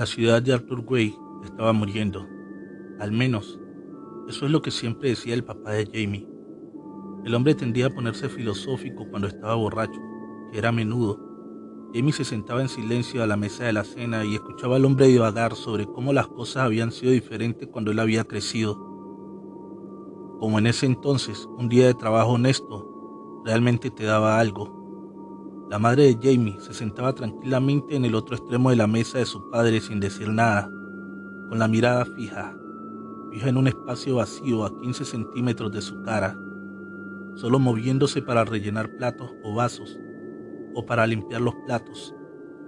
La ciudad de Arthur Way estaba muriendo. Al menos, eso es lo que siempre decía el papá de Jamie. El hombre tendía a ponerse filosófico cuando estaba borracho, que era a menudo. Jamie se sentaba en silencio a la mesa de la cena y escuchaba al hombre divagar sobre cómo las cosas habían sido diferentes cuando él había crecido. Como en ese entonces, un día de trabajo honesto realmente te daba algo la madre de Jamie se sentaba tranquilamente en el otro extremo de la mesa de su padre sin decir nada, con la mirada fija, fija en un espacio vacío a 15 centímetros de su cara, solo moviéndose para rellenar platos o vasos, o para limpiar los platos.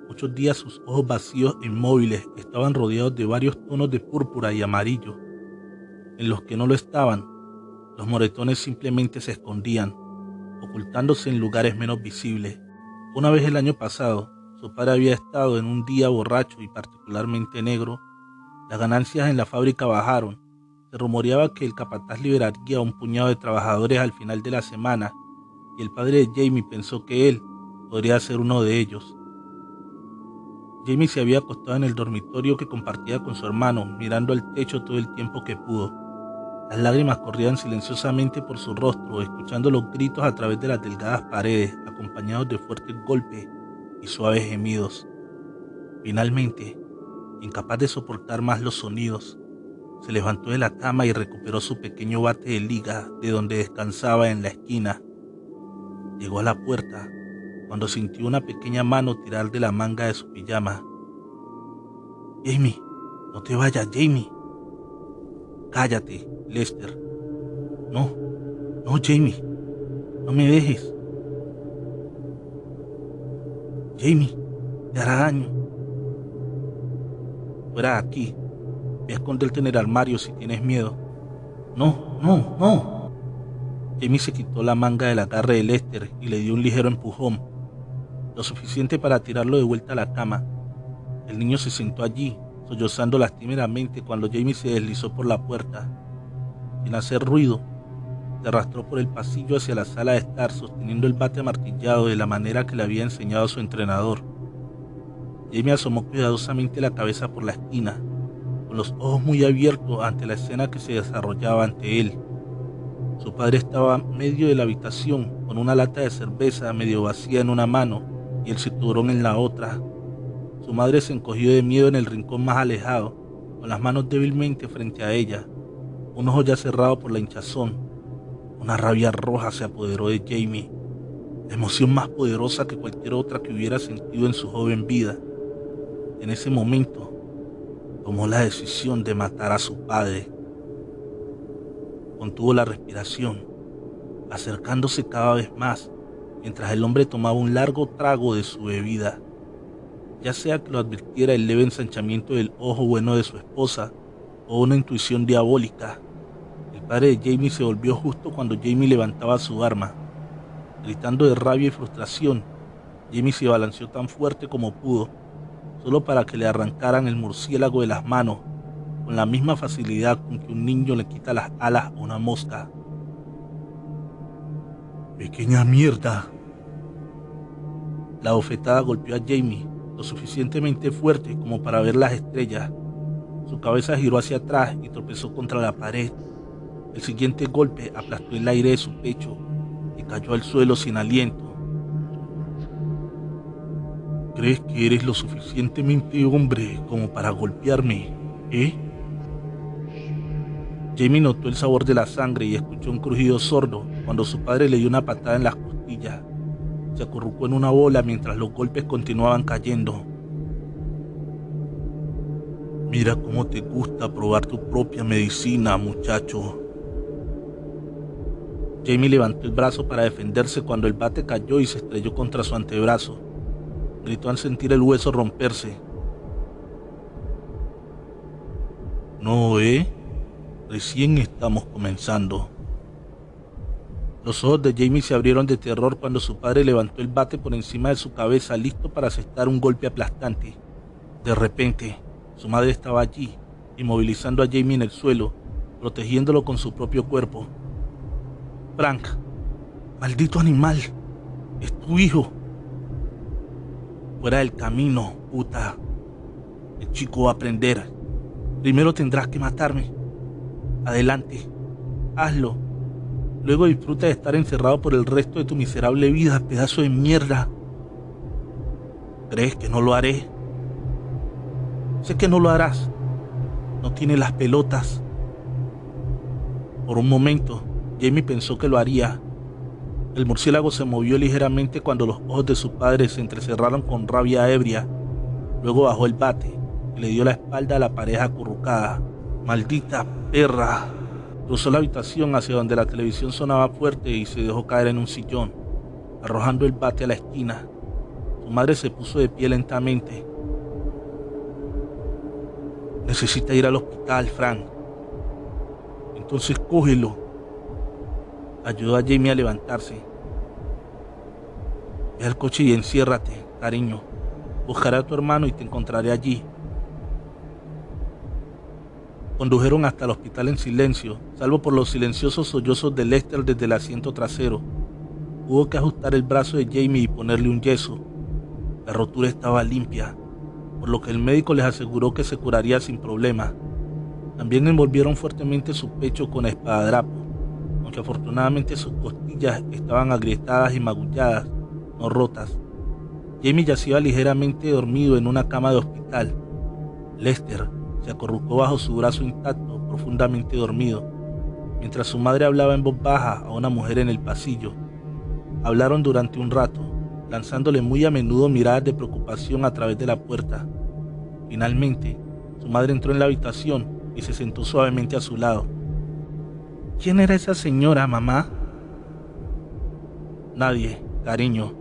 Muchos días sus ojos vacíos e inmóviles estaban rodeados de varios tonos de púrpura y amarillo. En los que no lo estaban, los moretones simplemente se escondían, ocultándose en lugares menos visibles. Una vez el año pasado, su padre había estado en un día borracho y particularmente negro. Las ganancias en la fábrica bajaron. Se rumoreaba que el capataz liberaría a un puñado de trabajadores al final de la semana y el padre de Jamie pensó que él podría ser uno de ellos. Jamie se había acostado en el dormitorio que compartía con su hermano, mirando al techo todo el tiempo que pudo. Las lágrimas corrían silenciosamente por su rostro, escuchando los gritos a través de las delgadas paredes, acompañados de fuertes golpes y suaves gemidos. Finalmente, incapaz de soportar más los sonidos, se levantó de la cama y recuperó su pequeño bate de liga de donde descansaba en la esquina. Llegó a la puerta cuando sintió una pequeña mano tirar de la manga de su pijama. Jamie, no te vayas, Jamie. Cállate, Lester. No, no, Jamie. No me dejes. Jamie, te hará daño. Fuera aquí. Ve esconderte en el armario si tienes miedo. No, no, no. Jamie se quitó la manga del agarre de Lester y le dio un ligero empujón, lo suficiente para tirarlo de vuelta a la cama. El niño se sentó allí, sollozando lastimeramente cuando Jamie se deslizó por la puerta. Sin hacer ruido, se arrastró por el pasillo hacia la sala de estar sosteniendo el bate amartillado de la manera que le había enseñado su entrenador. Jamie asomó cuidadosamente la cabeza por la esquina, con los ojos muy abiertos ante la escena que se desarrollaba ante él. Su padre estaba medio de la habitación con una lata de cerveza medio vacía en una mano y el cinturón en la otra. Su madre se encogió de miedo en el rincón más alejado, con las manos débilmente frente a ella, un ojo ya cerrado por la hinchazón. Una rabia roja se apoderó de Jamie, emoción más poderosa que cualquier otra que hubiera sentido en su joven vida. En ese momento, tomó la decisión de matar a su padre. Contuvo la respiración, acercándose cada vez más, mientras el hombre tomaba un largo trago de su bebida. Ya sea que lo advirtiera el leve ensanchamiento del ojo bueno de su esposa, o una intuición diabólica. El padre de Jamie se volvió justo cuando Jamie levantaba su arma. Gritando de rabia y frustración, Jamie se balanceó tan fuerte como pudo, solo para que le arrancaran el murciélago de las manos, con la misma facilidad con que un niño le quita las alas a una mosca. Pequeña mierda. La bofetada golpeó a Jamie lo suficientemente fuerte como para ver las estrellas su cabeza giró hacia atrás y tropezó contra la pared. El siguiente golpe aplastó el aire de su pecho y cayó al suelo sin aliento. ¿Crees que eres lo suficientemente hombre como para golpearme, eh? Jamie notó el sabor de la sangre y escuchó un crujido sordo cuando su padre le dio una patada en las costillas. Se acurrucó en una bola mientras los golpes continuaban cayendo. Mira cómo te gusta probar tu propia medicina, muchacho. Jamie levantó el brazo para defenderse cuando el bate cayó y se estrelló contra su antebrazo. Gritó al sentir el hueso romperse. No, ¿eh? Recién estamos comenzando. Los ojos de Jamie se abrieron de terror cuando su padre levantó el bate por encima de su cabeza listo para asestar un golpe aplastante. De repente, su madre estaba allí, inmovilizando a Jamie en el suelo, protegiéndolo con su propio cuerpo. Frank, maldito animal, es tu hijo. Fuera del camino, puta. El chico va a aprender. Primero tendrás que matarme. Adelante. Hazlo. Luego disfruta de estar encerrado por el resto de tu miserable vida, pedazo de mierda. ¿Crees que no lo haré? Sé que no lo harás. No tiene las pelotas. Por un momento, Jamie pensó que lo haría. El murciélago se movió ligeramente cuando los ojos de su padre se entrecerraron con rabia ebria. Luego bajó el bate y le dio la espalda a la pareja acurrucada. ¡Maldita perra! Cruzó la habitación hacia donde la televisión sonaba fuerte y se dejó caer en un sillón, arrojando el bate a la esquina. Su madre se puso de pie lentamente. Necesita ir al hospital, Frank. Entonces cógelo. Ayudó a Jamie a levantarse. Ve al coche y enciérrate, cariño. Buscaré a tu hermano y te encontraré allí. Condujeron hasta el hospital en silencio, salvo por los silenciosos sollozos de Lester desde el asiento trasero. Hubo que ajustar el brazo de Jamie y ponerle un yeso. La rotura estaba limpia, por lo que el médico les aseguró que se curaría sin problema. También envolvieron fuertemente su pecho con espadadrapo, aunque afortunadamente sus costillas estaban agrietadas y magulladas, no rotas. Jamie yacía ligeramente dormido en una cama de hospital. Lester, se acorrucó bajo su brazo intacto, profundamente dormido, mientras su madre hablaba en voz baja a una mujer en el pasillo. Hablaron durante un rato, lanzándole muy a menudo miradas de preocupación a través de la puerta. Finalmente, su madre entró en la habitación y se sentó suavemente a su lado. ¿Quién era esa señora, mamá? Nadie, cariño.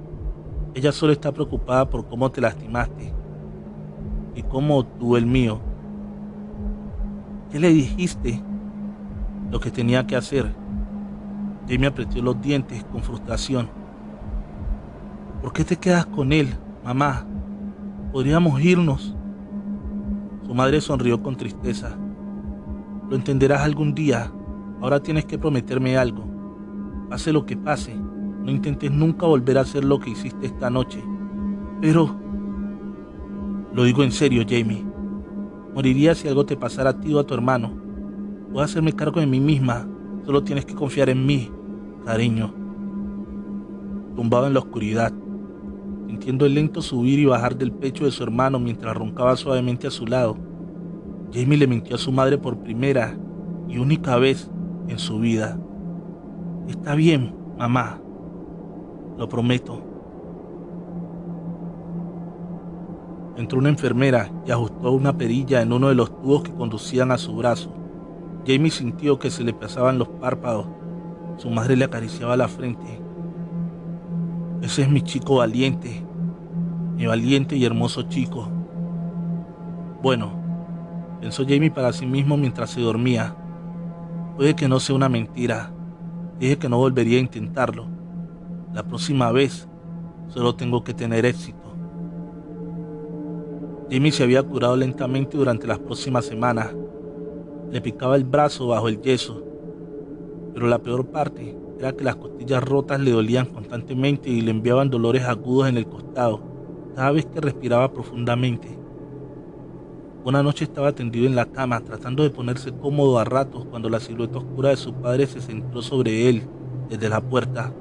Ella solo está preocupada por cómo te lastimaste y cómo tú el mío. ¿Qué le dijiste? Lo que tenía que hacer. Jamie apretó los dientes con frustración. ¿Por qué te quedas con él, mamá? Podríamos irnos. Su madre sonrió con tristeza. Lo entenderás algún día. Ahora tienes que prometerme algo. Pase lo que pase, no intentes nunca volver a hacer lo que hiciste esta noche. Pero... Lo digo en serio, Jamie. Moriría si algo te pasara a ti o a tu hermano. Puedo hacerme cargo de mí misma. Solo tienes que confiar en mí, cariño. Tumbado en la oscuridad, sintiendo el lento subir y bajar del pecho de su hermano mientras roncaba suavemente a su lado, Jamie le mintió a su madre por primera y única vez en su vida. Está bien, mamá. Lo prometo. Entró una enfermera y ajustó una perilla en uno de los tubos que conducían a su brazo. Jamie sintió que se le pasaban los párpados. Su madre le acariciaba la frente. Ese es mi chico valiente, mi valiente y hermoso chico. Bueno, pensó Jamie para sí mismo mientras se dormía. Puede que no sea una mentira. Dije que no volvería a intentarlo. La próxima vez solo tengo que tener éxito. Jimmy se había curado lentamente durante las próximas semanas. Le picaba el brazo bajo el yeso, pero la peor parte era que las costillas rotas le dolían constantemente y le enviaban dolores agudos en el costado cada vez que respiraba profundamente. Una noche estaba tendido en la cama tratando de ponerse cómodo a ratos cuando la silueta oscura de su padre se centró sobre él desde la puerta.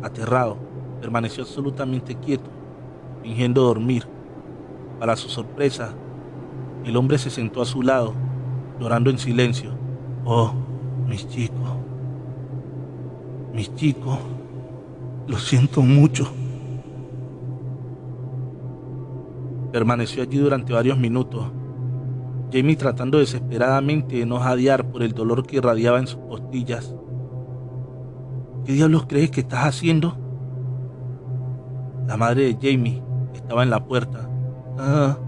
Aterrado, permaneció absolutamente quieto, fingiendo dormir. Para su sorpresa, el hombre se sentó a su lado, llorando en silencio. Oh, mis chicos, mis chicos, lo siento mucho. Permaneció allí durante varios minutos, Jamie tratando desesperadamente de no jadear por el dolor que irradiaba en sus costillas. ¿Qué diablos crees que estás haciendo? La madre de Jamie estaba en la puerta, Ah,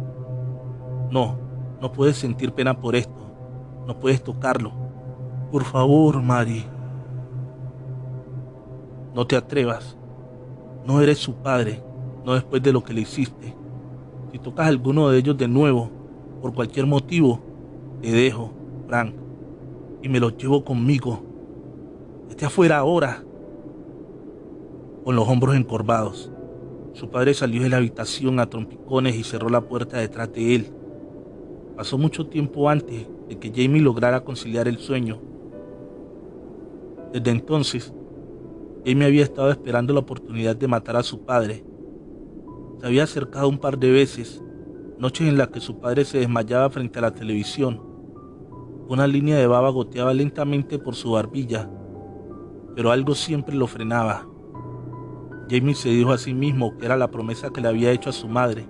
no, no puedes sentir pena por esto. No puedes tocarlo. Por favor, Mari. No te atrevas. No eres su padre, no después de lo que le hiciste. Si tocas a alguno de ellos de nuevo, por cualquier motivo, te dejo, Frank, y me los llevo conmigo. Esté afuera ahora, con los hombros encorvados. Su padre salió de la habitación a trompicones y cerró la puerta detrás de él. Pasó mucho tiempo antes de que Jamie lograra conciliar el sueño. Desde entonces, Jamie había estado esperando la oportunidad de matar a su padre. Se había acercado un par de veces, noches en las que su padre se desmayaba frente a la televisión. Una línea de baba goteaba lentamente por su barbilla, pero algo siempre lo frenaba. Jamie se dijo a sí mismo que era la promesa que le había hecho a su madre,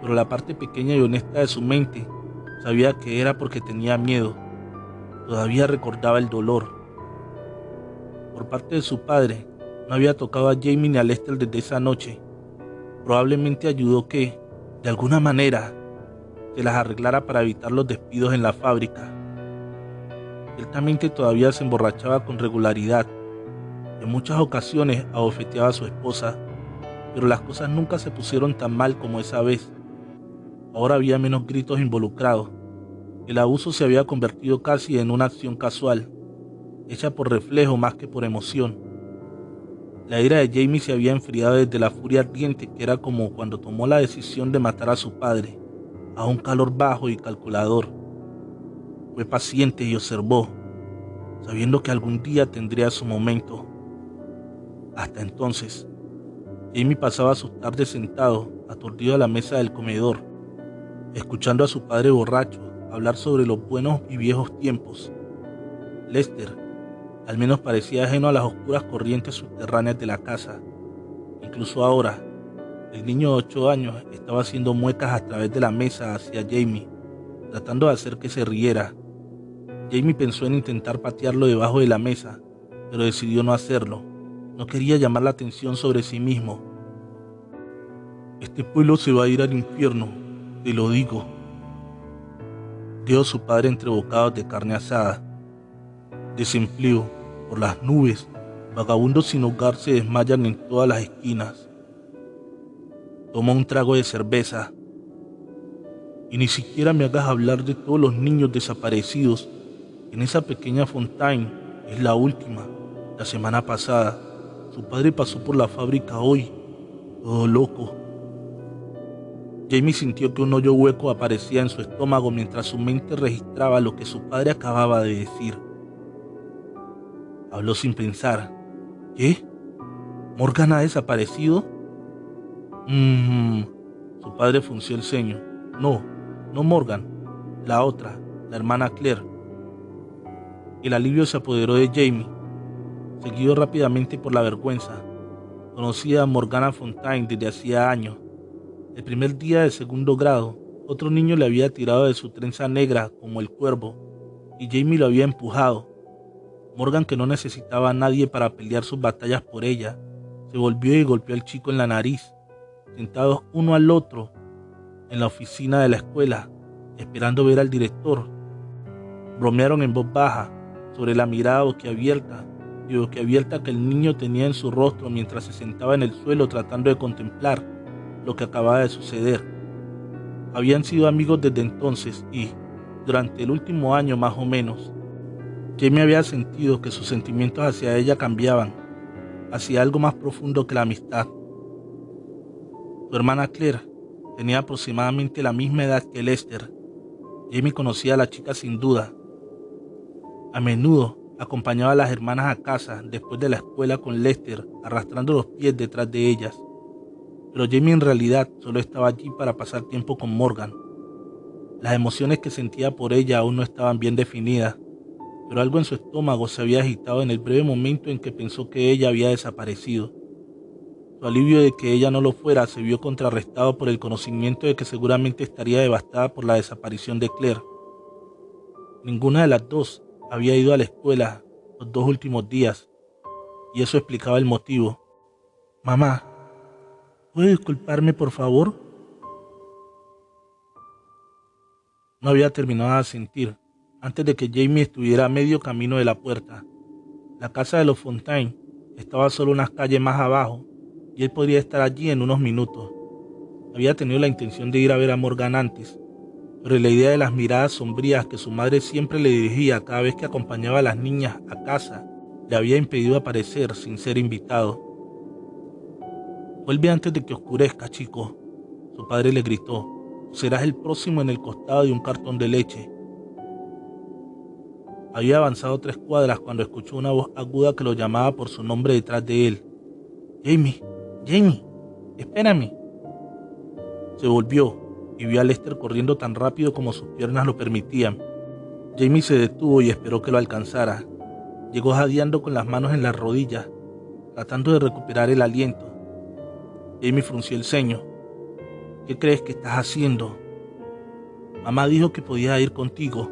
pero la parte pequeña y honesta de su mente sabía que era porque tenía miedo. Todavía recordaba el dolor. Por parte de su padre, no había tocado a Jamie ni a Lester desde esa noche. Probablemente ayudó que, de alguna manera, se las arreglara para evitar los despidos en la fábrica. Ciertamente todavía se emborrachaba con regularidad en muchas ocasiones abofeteaba a su esposa, pero las cosas nunca se pusieron tan mal como esa vez. Ahora había menos gritos involucrados. El abuso se había convertido casi en una acción casual, hecha por reflejo más que por emoción. La ira de Jamie se había enfriado desde la furia ardiente que era como cuando tomó la decisión de matar a su padre, a un calor bajo y calculador. Fue paciente y observó, sabiendo que algún día tendría su momento. Hasta entonces, Jamie pasaba sus tardes sentado, aturdido a la mesa del comedor, escuchando a su padre borracho hablar sobre los buenos y viejos tiempos. Lester, al menos parecía ajeno a las oscuras corrientes subterráneas de la casa. Incluso ahora, el niño de ocho años estaba haciendo muecas a través de la mesa hacia Jamie, tratando de hacer que se riera. Jamie pensó en intentar patearlo debajo de la mesa, pero decidió no hacerlo. No quería llamar la atención sobre sí mismo. Este pueblo se va a ir al infierno, te lo digo. Dijo su padre entre bocados de carne asada. Desempleo, por las nubes, vagabundos sin hogar se desmayan en todas las esquinas. Toma un trago de cerveza. Y ni siquiera me hagas hablar de todos los niños desaparecidos. En esa pequeña fontaine es la última, la semana pasada. Su padre pasó por la fábrica hoy, todo loco. Jamie sintió que un hoyo hueco aparecía en su estómago mientras su mente registraba lo que su padre acababa de decir. Habló sin pensar. ¿Qué? ¿Morgan ha desaparecido? Mmm. Su padre funció el ceño. No, no Morgan. La otra, la hermana Claire. El alivio se apoderó de Jamie seguido rápidamente por la vergüenza. Conocía a Morgana Fontaine desde hacía años. El primer día de segundo grado, otro niño le había tirado de su trenza negra como el cuervo, y Jamie lo había empujado. Morgan, que no necesitaba a nadie para pelear sus batallas por ella, se volvió y golpeó al chico en la nariz, sentados uno al otro en la oficina de la escuela, esperando ver al director. Bromearon en voz baja sobre la mirada boquiabierta que abierta que el niño tenía en su rostro mientras se sentaba en el suelo tratando de contemplar lo que acababa de suceder. Habían sido amigos desde entonces y, durante el último año más o menos, Jamie había sentido que sus sentimientos hacia ella cambiaban, hacia algo más profundo que la amistad. Su hermana Claire tenía aproximadamente la misma edad que Lester. Jamie conocía a la chica sin duda. A menudo acompañaba a las hermanas a casa después de la escuela con Lester, arrastrando los pies detrás de ellas. Pero Jamie en realidad solo estaba allí para pasar tiempo con Morgan. Las emociones que sentía por ella aún no estaban bien definidas, pero algo en su estómago se había agitado en el breve momento en que pensó que ella había desaparecido. Su alivio de que ella no lo fuera se vio contrarrestado por el conocimiento de que seguramente estaría devastada por la desaparición de Claire. Ninguna de las dos había ido a la escuela los dos últimos días y eso explicaba el motivo. Mamá, ¿puede disculparme por favor? No había terminado de sentir antes de que Jamie estuviera a medio camino de la puerta. La casa de los Fontaine estaba solo unas calles más abajo y él podría estar allí en unos minutos. Había tenido la intención de ir a ver a Morgan antes, pero la idea de las miradas sombrías que su madre siempre le dirigía cada vez que acompañaba a las niñas a casa le había impedido aparecer sin ser invitado. Vuelve antes de que oscurezca, chico. Su padre le gritó. Serás el próximo en el costado de un cartón de leche. Había avanzado tres cuadras cuando escuchó una voz aguda que lo llamaba por su nombre detrás de él. Jamie, Jamie, espérame. Se volvió y vio a Lester corriendo tan rápido como sus piernas lo permitían. Jamie se detuvo y esperó que lo alcanzara. Llegó jadeando con las manos en las rodillas, tratando de recuperar el aliento. Jamie frunció el ceño. ¿Qué crees que estás haciendo? Mamá dijo que podía ir contigo.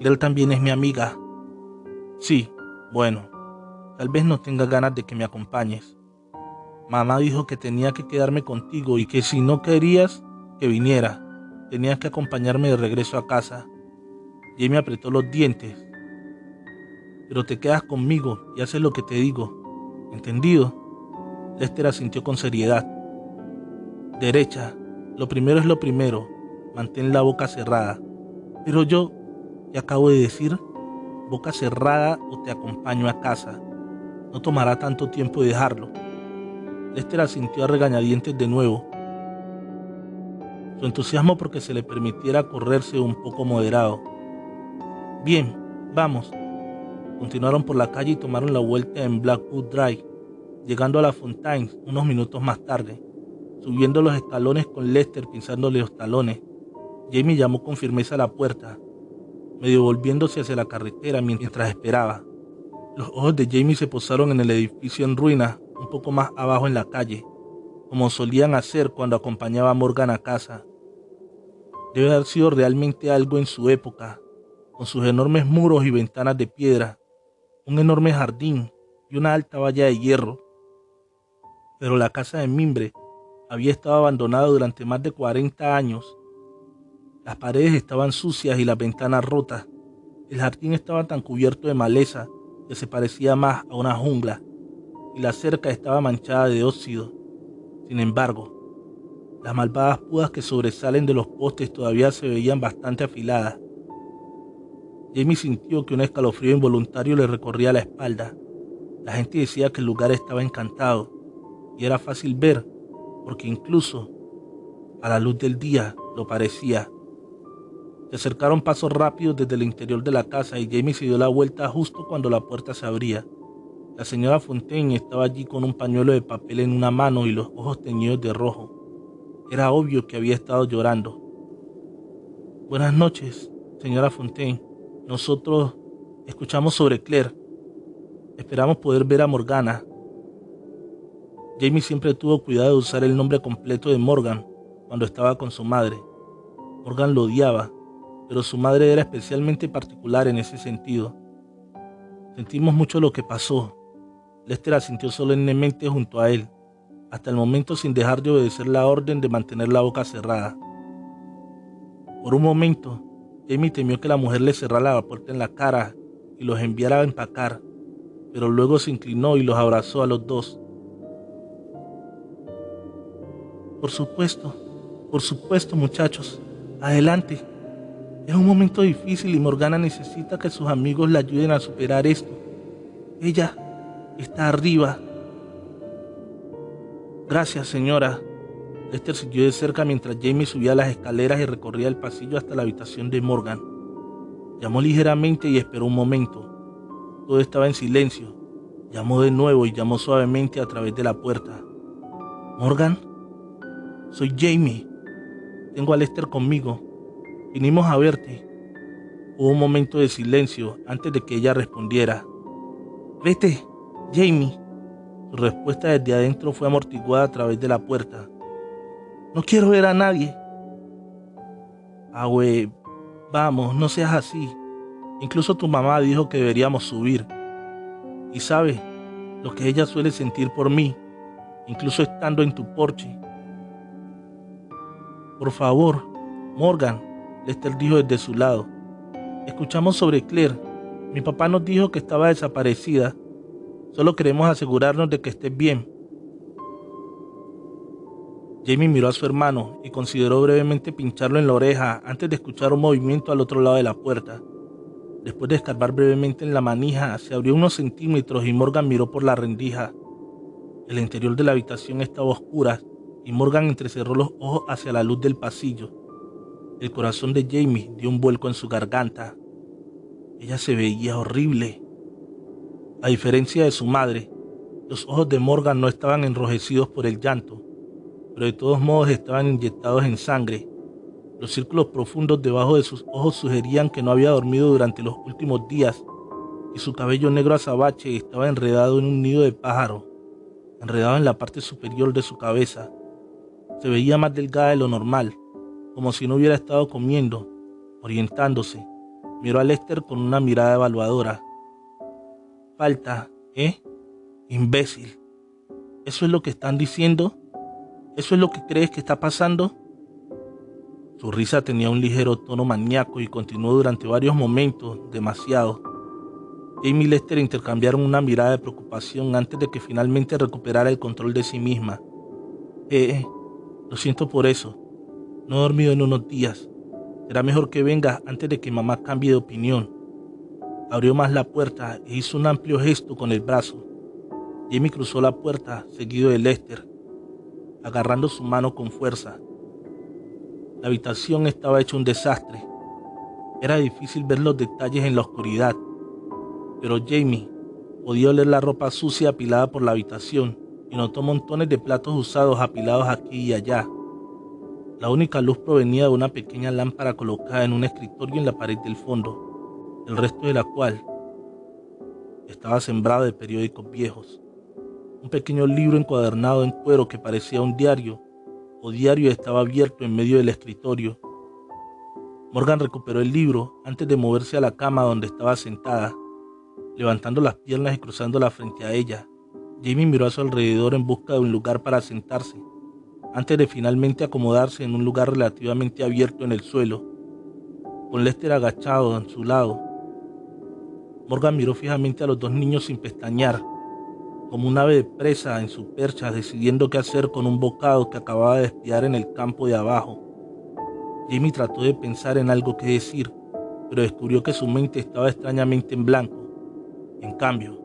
Él también es mi amiga. Sí, bueno, tal vez no tenga ganas de que me acompañes. Mamá dijo que tenía que quedarme contigo y que si no querías que viniera, tenías que acompañarme de regreso a casa. Jamie apretó los dientes. Pero te quedas conmigo y haces lo que te digo. ¿Entendido? Lester asintió con seriedad. Derecha, lo primero es lo primero. Mantén la boca cerrada. Pero yo, te acabo de decir, boca cerrada o te acompaño a casa. No tomará tanto tiempo dejarlo. Lester asintió a regañadientes de nuevo. Su entusiasmo porque se le permitiera correrse un poco moderado. Bien, vamos. Continuaron por la calle y tomaron la vuelta en Blackwood Drive, llegando a la Fontaine unos minutos más tarde. Subiendo los escalones con Lester pinzándole los talones, Jamie llamó con firmeza a la puerta, medio volviéndose hacia la carretera mientras esperaba. Los ojos de Jamie se posaron en el edificio en ruinas, un poco más abajo en la calle, como solían hacer cuando acompañaba a Morgan a casa. Debe haber sido realmente algo en su época, con sus enormes muros y ventanas de piedra, un enorme jardín y una alta valla de hierro. Pero la casa de mimbre había estado abandonada durante más de 40 años. Las paredes estaban sucias y las ventanas rotas. El jardín estaba tan cubierto de maleza que se parecía más a una jungla, y la cerca estaba manchada de óxido. Sin embargo, las malvadas púas que sobresalen de los postes todavía se veían bastante afiladas. Jamie sintió que un escalofrío involuntario le recorría la espalda. La gente decía que el lugar estaba encantado y era fácil ver, porque incluso a la luz del día lo parecía. Se acercaron pasos rápidos desde el interior de la casa y Jamie se dio la vuelta justo cuando la puerta se abría. La señora Fontaine estaba allí con un pañuelo de papel en una mano y los ojos teñidos de rojo. Era obvio que había estado llorando. Buenas noches, señora Fontaine. Nosotros escuchamos sobre Claire. Esperamos poder ver a Morgana. Jamie siempre tuvo cuidado de usar el nombre completo de Morgan cuando estaba con su madre. Morgan lo odiaba, pero su madre era especialmente particular en ese sentido. Sentimos mucho lo que pasó. Lester asintió solemnemente junto a él hasta el momento sin dejar de obedecer la orden de mantener la boca cerrada. Por un momento, Jamie temió que la mujer le cerrara la puerta en la cara y los enviara a empacar, pero luego se inclinó y los abrazó a los dos. Por supuesto, por supuesto muchachos, adelante. Es un momento difícil y Morgana necesita que sus amigos la ayuden a superar esto. Ella está arriba Gracias, señora. Lester siguió de cerca mientras Jamie subía las escaleras y recorría el pasillo hasta la habitación de Morgan. Llamó ligeramente y esperó un momento. Todo estaba en silencio. Llamó de nuevo y llamó suavemente a través de la puerta. Morgan, soy Jamie. Tengo a Lester conmigo. Vinimos a verte. Hubo un momento de silencio antes de que ella respondiera. Vete, Jamie. Su respuesta desde adentro fue amortiguada a través de la puerta. No quiero ver a nadie. Güey, vamos, no seas así. Incluso tu mamá dijo que deberíamos subir. Y sabes lo que ella suele sentir por mí, incluso estando en tu porche. Por favor, Morgan, Lester dijo desde su lado. Escuchamos sobre Claire. Mi papá nos dijo que estaba desaparecida Solo queremos asegurarnos de que estés bien. Jamie miró a su hermano y consideró brevemente pincharlo en la oreja antes de escuchar un movimiento al otro lado de la puerta. Después de escarbar brevemente en la manija, se abrió unos centímetros y Morgan miró por la rendija. El interior de la habitación estaba oscura y Morgan entrecerró los ojos hacia la luz del pasillo. El corazón de Jamie dio un vuelco en su garganta. Ella se veía horrible. A diferencia de su madre, los ojos de Morgan no estaban enrojecidos por el llanto, pero de todos modos estaban inyectados en sangre. Los círculos profundos debajo de sus ojos sugerían que no había dormido durante los últimos días y su cabello negro azabache estaba enredado en un nido de pájaro enredado en la parte superior de su cabeza. Se veía más delgada de lo normal, como si no hubiera estado comiendo, orientándose. Miró a Lester con una mirada evaluadora. Falta, ¿eh? Imbécil. ¿Eso es lo que están diciendo? ¿Eso es lo que crees que está pasando? Su risa tenía un ligero tono maníaco y continuó durante varios momentos, demasiado. Jamie y Lester intercambiaron una mirada de preocupación antes de que finalmente recuperara el control de sí misma. Eh, lo siento por eso. No he dormido en unos días. Será mejor que venga antes de que mamá cambie de opinión. Abrió más la puerta e hizo un amplio gesto con el brazo. Jamie cruzó la puerta, seguido de Lester, agarrando su mano con fuerza. La habitación estaba hecha un desastre. Era difícil ver los detalles en la oscuridad pero Jamie podía oler la ropa sucia apilada por la habitación y notó montones de platos usados apilados aquí y allá. La única luz provenía de una pequeña lámpara colocada en un escritorio en la pared del fondo, el resto de la cual estaba sembrado de periódicos viejos. Un pequeño libro encuadernado en cuero que parecía un diario o diario estaba abierto en medio del escritorio. Morgan recuperó el libro antes de moverse a la cama donde estaba sentada levantando las piernas y cruzándolas frente a ella. Jamie miró a su alrededor en busca de un lugar para sentarse, antes de finalmente acomodarse en un lugar relativamente abierto en el suelo, con Lester agachado a su lado. Morgan miró fijamente a los dos niños sin pestañear, como un ave de presa en su percha decidiendo qué hacer con un bocado que acababa de espiar en el campo de abajo. Jamie trató de pensar en algo que decir, pero descubrió que su mente estaba extrañamente en blanco. En cambio,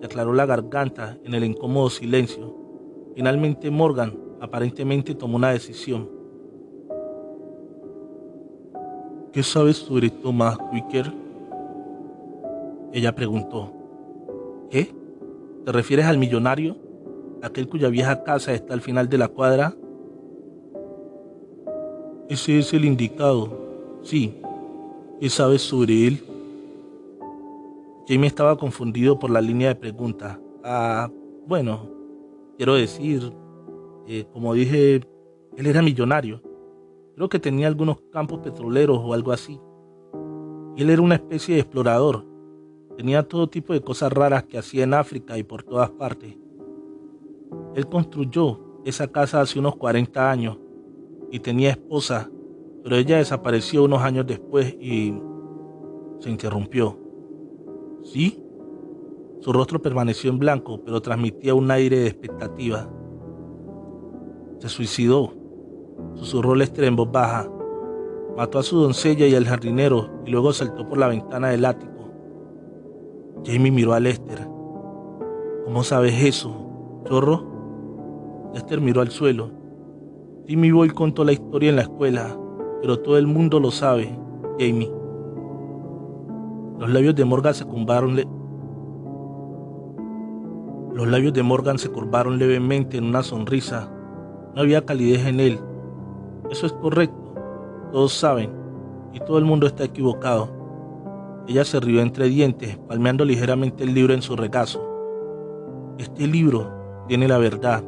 se aclaró la garganta en el incómodo silencio. Finalmente Morgan aparentemente tomó una decisión. ¿Qué sabes sobre Thomas Wicker? Ella preguntó. ¿Qué? ¿Te refieres al millonario? ¿Aquel cuya vieja casa está al final de la cuadra? Ese es el indicado. Sí. ¿Qué sabes sobre él? Jamie estaba confundido por la línea de pregunta. Ah, bueno, quiero decir, eh, como dije, él era millonario. Creo que tenía algunos campos petroleros o algo así. él era una especie de explorador. Tenía todo tipo de cosas raras que hacía en África y por todas partes. Él construyó esa casa hace unos 40 años y tenía esposa, pero ella desapareció unos años después y se interrumpió. ¿Sí? Su rostro permaneció en blanco, pero transmitía un aire de expectativa. Se suicidó, susurró Lester en voz baja. Mató a su doncella y al jardinero y luego saltó por la ventana del ático. Jamie miró a Lester. ¿Cómo sabes eso, chorro? Lester miró al suelo. Timmy Boy contó la historia en la escuela, pero todo el mundo lo sabe, Jamie. Los labios de Morgan se curvaron Los labios de Morgan se curvaron levemente en una sonrisa. No había calidez en él. Eso es correcto. Todos saben. Y todo el mundo está equivocado. Ella se rió entre dientes, palmeando ligeramente el libro en su regazo. Este libro tiene la verdad.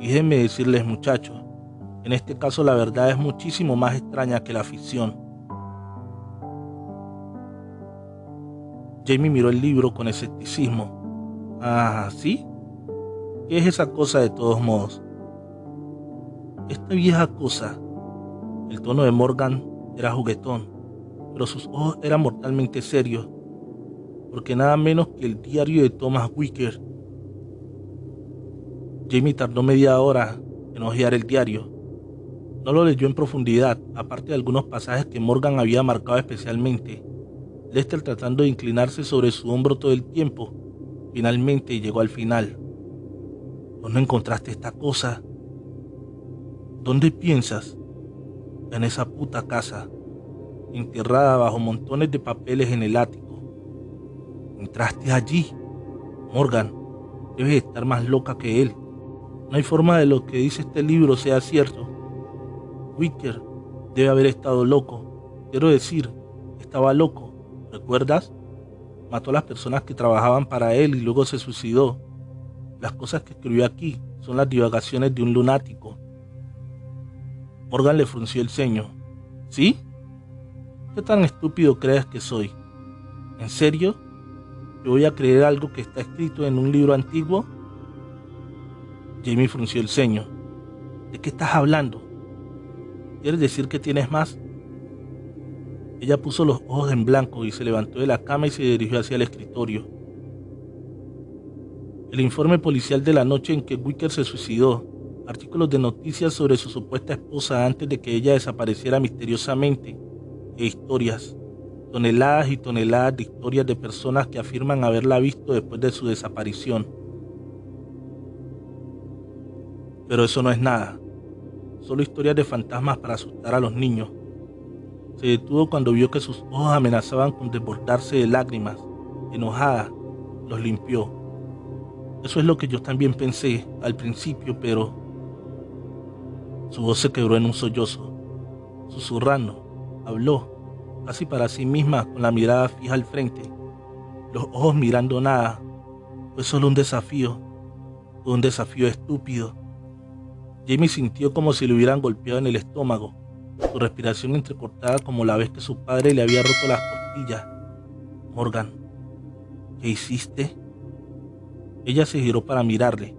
Déjenme decirles, muchachos, en este caso la verdad es muchísimo más extraña que la ficción. Jamie miró el libro con escepticismo. Ah, ¿sí? ¿Qué es esa cosa de todos modos? Esta vieja cosa. El tono de Morgan era juguetón, pero sus ojos eran mortalmente serios, porque nada menos que el diario de Thomas Wicker. Jamie tardó media hora en hojear el diario. No lo leyó en profundidad, aparte de algunos pasajes que Morgan había marcado especialmente. Lester tratando de inclinarse sobre su hombro todo el tiempo, finalmente llegó al final. ¿Dónde encontraste esta cosa? ¿Dónde piensas? En esa puta casa, enterrada bajo montones de papeles en el ático. Entraste allí. Morgan, debes estar más loca que él. No hay forma de lo que dice este libro sea cierto. Wicker debe haber estado loco. Quiero decir, estaba loco. ¿Recuerdas? Mató a las personas que trabajaban para él y luego se suicidó. Las cosas que escribió aquí son las divagaciones de un lunático. Morgan le frunció el ceño. ¿Sí? ¿Qué tan estúpido crees que soy? ¿En serio? ¿Yo voy a creer algo que está escrito en un libro antiguo? Jamie frunció el ceño. ¿De qué estás hablando? ¿Quieres decir que tienes más? Ella puso los ojos en blanco y se levantó de la cama y se dirigió hacia el escritorio. El informe policial de la noche en que Wicker se suicidó artículos de noticias sobre su supuesta esposa antes de que ella desapareciera misteriosamente, e historias, toneladas y toneladas de historias de personas que afirman haberla visto después de su desaparición. Pero eso no es nada, solo historias de fantasmas para asustar a los niños. Se detuvo cuando vio que sus ojos amenazaban con desbordarse de lágrimas. Enojada, los limpió. Eso es lo que yo también pensé al principio, pero su voz se quebró en un sollozo. Susurrando, habló, casi para sí misma, con la mirada fija al frente, los ojos mirando nada. Fue solo un desafío, fue un desafío estúpido. Jamie sintió como si le hubieran golpeado en el estómago, su respiración entrecortada como la vez que su padre le había roto las costillas. Morgan, ¿qué hiciste? Ella se giró para mirarle.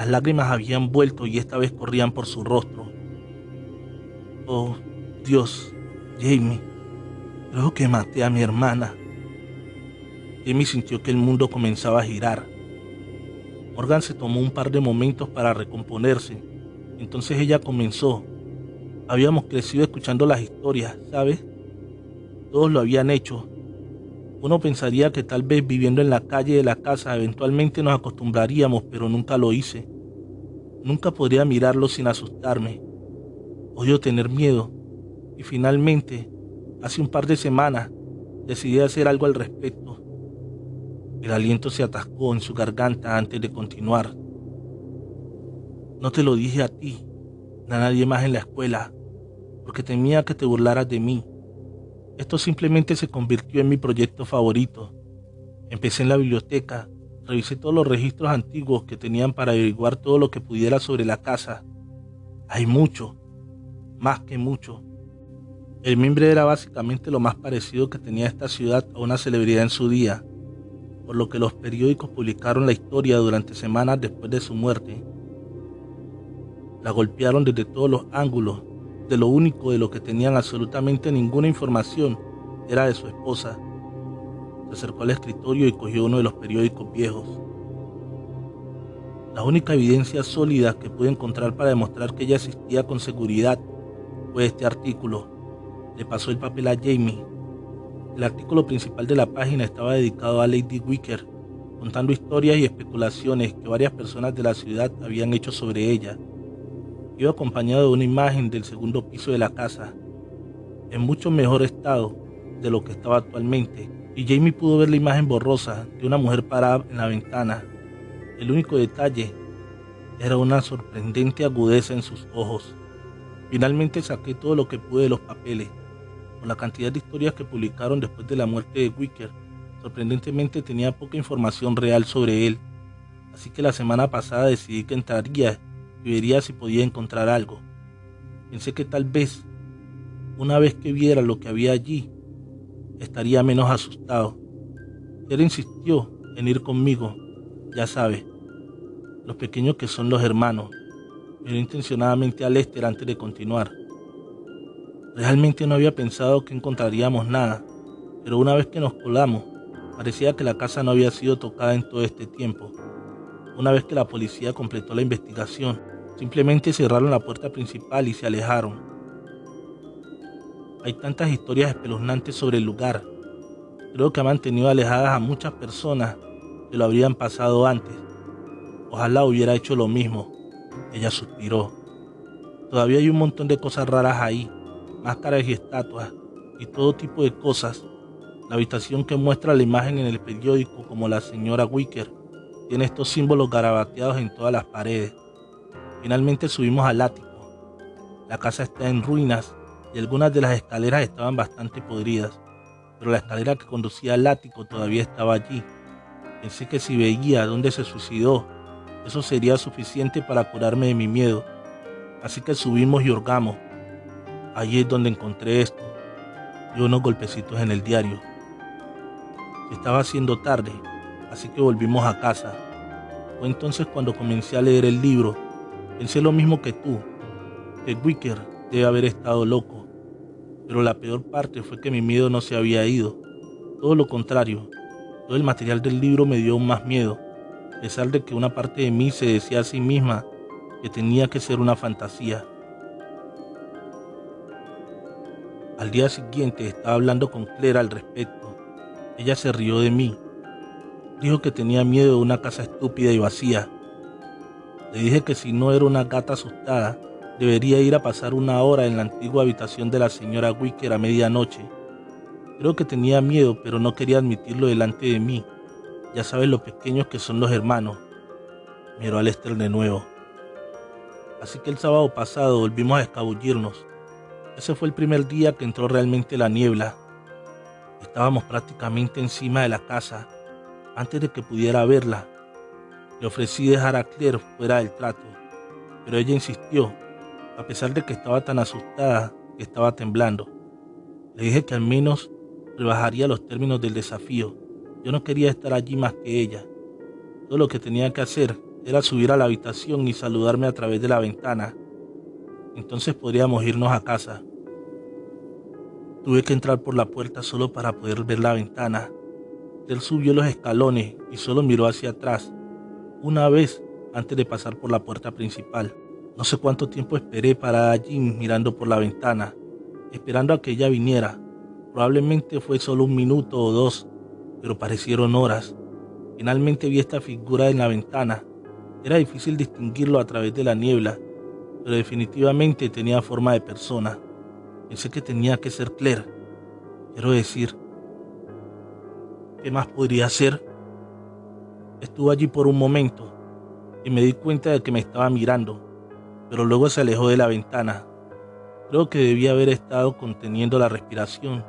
Las lágrimas habían vuelto y esta vez corrían por su rostro. Oh, Dios, Jamie, creo que maté a mi hermana. Jamie sintió que el mundo comenzaba a girar. Morgan se tomó un par de momentos para recomponerse. Entonces ella comenzó. Habíamos crecido escuchando las historias, ¿sabes? Todos lo habían hecho. Uno pensaría que tal vez viviendo en la calle de la casa eventualmente nos acostumbraríamos, pero nunca lo hice. Nunca podría mirarlo sin asustarme. Odio tener miedo. Y finalmente, hace un par de semanas, decidí hacer algo al respecto. El aliento se atascó en su garganta antes de continuar. No te lo dije a ti, a nadie más en la escuela, porque temía que te burlaras de mí. Esto simplemente se convirtió en mi proyecto favorito. Empecé en la biblioteca, revisé todos los registros antiguos que tenían para averiguar todo lo que pudiera sobre la casa. Hay mucho, más que mucho. El mimbre era básicamente lo más parecido que tenía esta ciudad a una celebridad en su día, por lo que los periódicos publicaron la historia durante semanas después de su muerte. La golpearon desde todos los ángulos de lo único de lo que tenían absolutamente ninguna información era de su esposa. Se acercó al escritorio y cogió uno de los periódicos viejos. La única evidencia sólida que pude encontrar para demostrar que ella existía con seguridad fue este artículo. Le pasó el papel a Jamie. El artículo principal de la página estaba dedicado a Lady Wicker, contando historias y especulaciones que varias personas de la ciudad habían hecho sobre ella iba acompañado de una imagen del segundo piso de la casa, en mucho mejor estado de lo que estaba actualmente, y Jamie pudo ver la imagen borrosa de una mujer parada en la ventana. El único detalle era una sorprendente agudeza en sus ojos. Finalmente saqué todo lo que pude de los papeles. Con la cantidad de historias que publicaron después de la muerte de Wicker, sorprendentemente tenía poca información real sobre él. Así que la semana pasada decidí que entraría y vería si podía encontrar algo. Pensé que tal vez, una vez que viera lo que había allí, estaría menos asustado. Él insistió en ir conmigo, ya sabe, los pequeños que son los hermanos. Miró intencionadamente a Lester antes de continuar. Realmente no había pensado que encontraríamos nada, pero una vez que nos colamos, parecía que la casa no había sido tocada en todo este tiempo. Una vez que la policía completó la investigación, simplemente cerraron la puerta principal y se alejaron. Hay tantas historias espeluznantes sobre el lugar. Creo que ha mantenido alejadas a muchas personas que lo habrían pasado antes. Ojalá hubiera hecho lo mismo. Ella suspiró. Todavía hay un montón de cosas raras ahí, máscaras y estatuas, y todo tipo de cosas. La habitación que muestra la imagen en el periódico como la señora Wicker tiene estos símbolos garabateados en todas las paredes. Finalmente subimos al ático. La casa está en ruinas y algunas de las escaleras estaban bastante podridas, pero la escalera que conducía al ático todavía estaba allí. Pensé que si veía dónde se suicidó, eso sería suficiente para curarme de mi miedo. Así que subimos y hurgamos. Allí es donde encontré esto y unos golpecitos en el diario. Estaba haciendo tarde, así que volvimos a casa. Fue entonces cuando comencé a leer el libro. Pensé lo mismo que tú, que Wicker debe haber estado loco. Pero la peor parte fue que mi miedo no se había ido. Todo lo contrario, todo el material del libro me dio más miedo, a pesar de que una parte de mí se decía a sí misma que tenía que ser una fantasía. Al día siguiente estaba hablando con Claire al respecto. Ella se rió de mí. Dijo que tenía miedo de una casa estúpida y vacía. Le dije que si no era una gata asustada, debería ir a pasar una hora en la antigua habitación de la señora Wicker a medianoche. Creo que tenía miedo, pero no quería admitirlo delante de mí. Ya sabes lo pequeños que son los hermanos. Miró a Lester de nuevo. Así que el sábado pasado volvimos a escabullirnos. Ese fue el primer día que entró realmente la niebla. Estábamos prácticamente encima de la casa, antes de que pudiera verla. Le ofrecí dejar a Claire fuera del trato, pero ella insistió, a pesar de que estaba tan asustada que estaba temblando. Le dije que al menos rebajaría los términos del desafío. Yo no quería estar allí más que ella. Todo lo que tenía que hacer era subir a la habitación y saludarme a través de la ventana. Entonces podríamos irnos a casa. Tuve que entrar por la puerta solo para poder ver la ventana. Él subió los escalones y solo miró hacia atrás, una vez antes de pasar por la puerta principal. No sé cuánto tiempo esperé para allí mirando por la ventana, esperando a que ella viniera. Probablemente fue solo un minuto o dos, pero parecieron horas. Finalmente vi esta figura en la ventana. Era difícil distinguirlo a través de la niebla, pero definitivamente tenía forma de persona. Pensé que tenía que ser Claire. Quiero decir, ¿qué más podría ser? Estuve allí por un momento y me di cuenta de que me estaba mirando, pero luego se alejó de la ventana. Creo que debía haber estado conteniendo la respiración,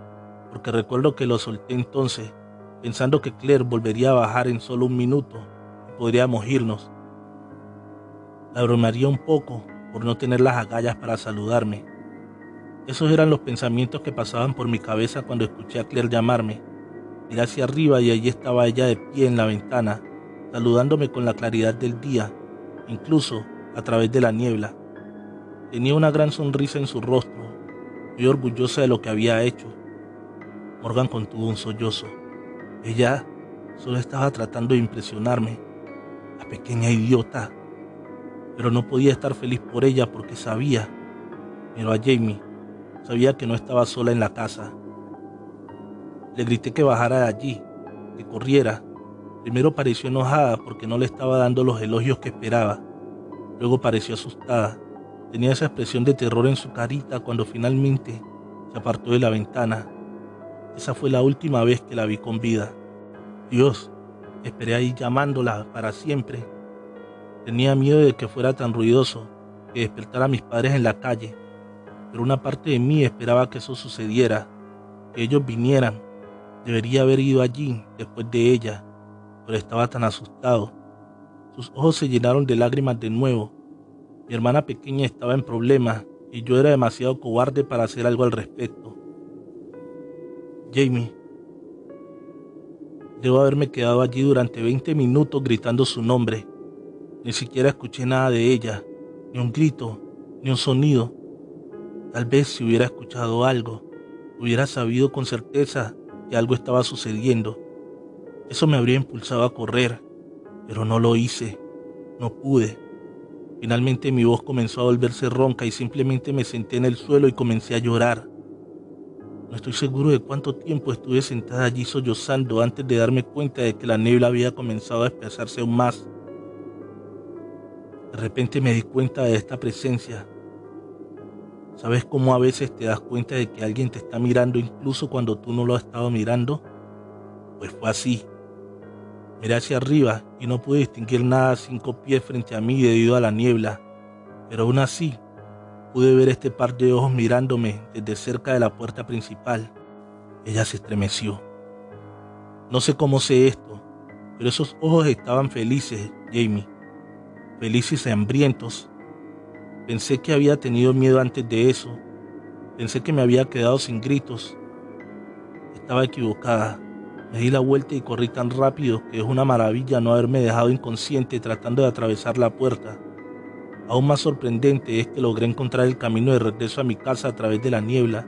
porque recuerdo que lo solté entonces, pensando que Claire volvería a bajar en solo un minuto y podríamos irnos. La bromaría un poco por no tener las agallas para saludarme. Esos eran los pensamientos que pasaban por mi cabeza cuando escuché a Claire llamarme. Miré hacia arriba y allí estaba ella de pie en la ventana, saludándome con la claridad del día, incluso a través de la niebla. Tenía una gran sonrisa en su rostro, muy orgullosa de lo que había hecho. Morgan contuvo un sollozo. Ella solo estaba tratando de impresionarme. La pequeña idiota pero no podía estar feliz por ella porque sabía, miró a Jamie, sabía que no estaba sola en la casa. Le grité que bajara de allí, que corriera. Primero pareció enojada porque no le estaba dando los elogios que esperaba. Luego pareció asustada. Tenía esa expresión de terror en su carita cuando finalmente se apartó de la ventana. Esa fue la última vez que la vi con vida. Dios, esperé ahí llamándola para siempre Tenía miedo de que fuera tan ruidoso, que despertara a mis padres en la calle, pero una parte de mí esperaba que eso sucediera, que ellos vinieran. Debería haber ido allí después de ella, pero estaba tan asustado. Sus ojos se llenaron de lágrimas de nuevo. Mi hermana pequeña estaba en problemas y yo era demasiado cobarde para hacer algo al respecto. Jamie. Debo haberme quedado allí durante 20 minutos gritando su nombre ni siquiera escuché nada de ella, ni un grito, ni un sonido. Tal vez si hubiera escuchado algo, hubiera sabido con certeza que algo estaba sucediendo. Eso me habría impulsado a correr, pero no lo hice, no pude. Finalmente mi voz comenzó a volverse ronca y simplemente me senté en el suelo y comencé a llorar. No estoy seguro de cuánto tiempo estuve sentada allí sollozando antes de darme cuenta de que la niebla había comenzado a espesarse aún más De repente me di cuenta de esta presencia. ¿Sabes cómo a veces te das cuenta de que alguien te está mirando incluso cuando tú no lo has estado mirando? Pues fue así. Miré hacia arriba y no pude distinguir nada a cinco pies frente a mí debido a la niebla, pero aún así pude ver este par de ojos mirándome desde cerca de la puerta principal. Ella se estremeció. No sé cómo sé esto, pero esos ojos estaban felices, Jamie felices y hambrientos. Pensé que había tenido miedo antes de eso. Pensé que me había quedado sin gritos. Estaba equivocada. Me di la vuelta y corrí tan rápido que es una maravilla no haberme dejado inconsciente tratando de atravesar la puerta. Aún más sorprendente es que logré encontrar el camino de regreso a mi casa a través de la niebla,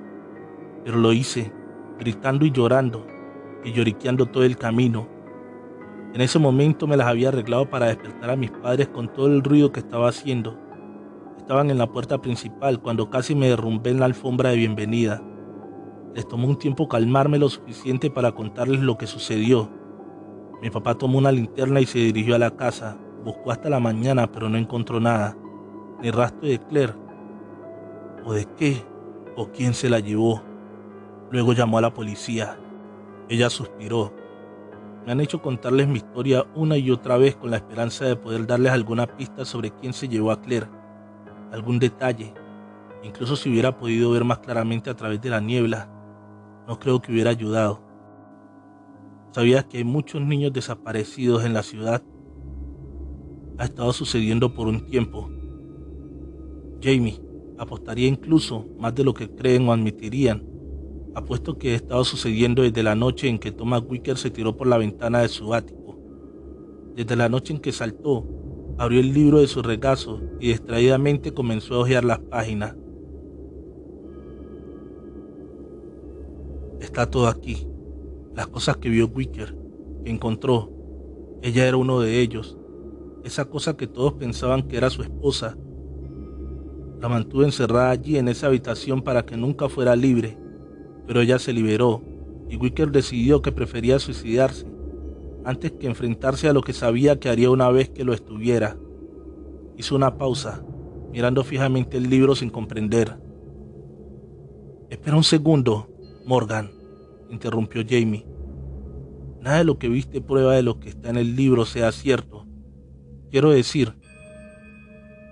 pero lo hice, gritando y llorando, y lloriqueando todo el camino, en ese momento me las había arreglado para despertar a mis padres con todo el ruido que estaba haciendo. Estaban en la puerta principal cuando casi me derrumbé en la alfombra de bienvenida. Les tomó un tiempo calmarme lo suficiente para contarles lo que sucedió. Mi papá tomó una linterna y se dirigió a la casa. Buscó hasta la mañana, pero no encontró nada. Ni rastro de Claire. ¿O de qué? ¿O quién se la llevó? Luego llamó a la policía. Ella suspiró me han hecho contarles mi historia una y otra vez con la esperanza de poder darles alguna pista sobre quién se llevó a Claire, algún detalle, incluso si hubiera podido ver más claramente a través de la niebla, no creo que hubiera ayudado. ¿Sabías que hay muchos niños desaparecidos en la ciudad? Ha estado sucediendo por un tiempo. Jamie, apostaría incluso más de lo que creen o admitirían Apuesto que ha estado sucediendo desde la noche en que Thomas Wicker se tiró por la ventana de su ático. Desde la noche en que saltó, abrió el libro de su regazo y distraídamente comenzó a hojear las páginas. Está todo aquí. Las cosas que vio Wicker, que encontró. Ella era uno de ellos. Esa cosa que todos pensaban que era su esposa. La mantuvo encerrada allí en esa habitación para que nunca fuera libre pero ella se liberó y Wicker decidió que prefería suicidarse antes que enfrentarse a lo que sabía que haría una vez que lo estuviera. Hizo una pausa, mirando fijamente el libro sin comprender. Espera un segundo, Morgan, interrumpió Jamie. Nada de lo que viste prueba de lo que está en el libro sea cierto. Quiero decir,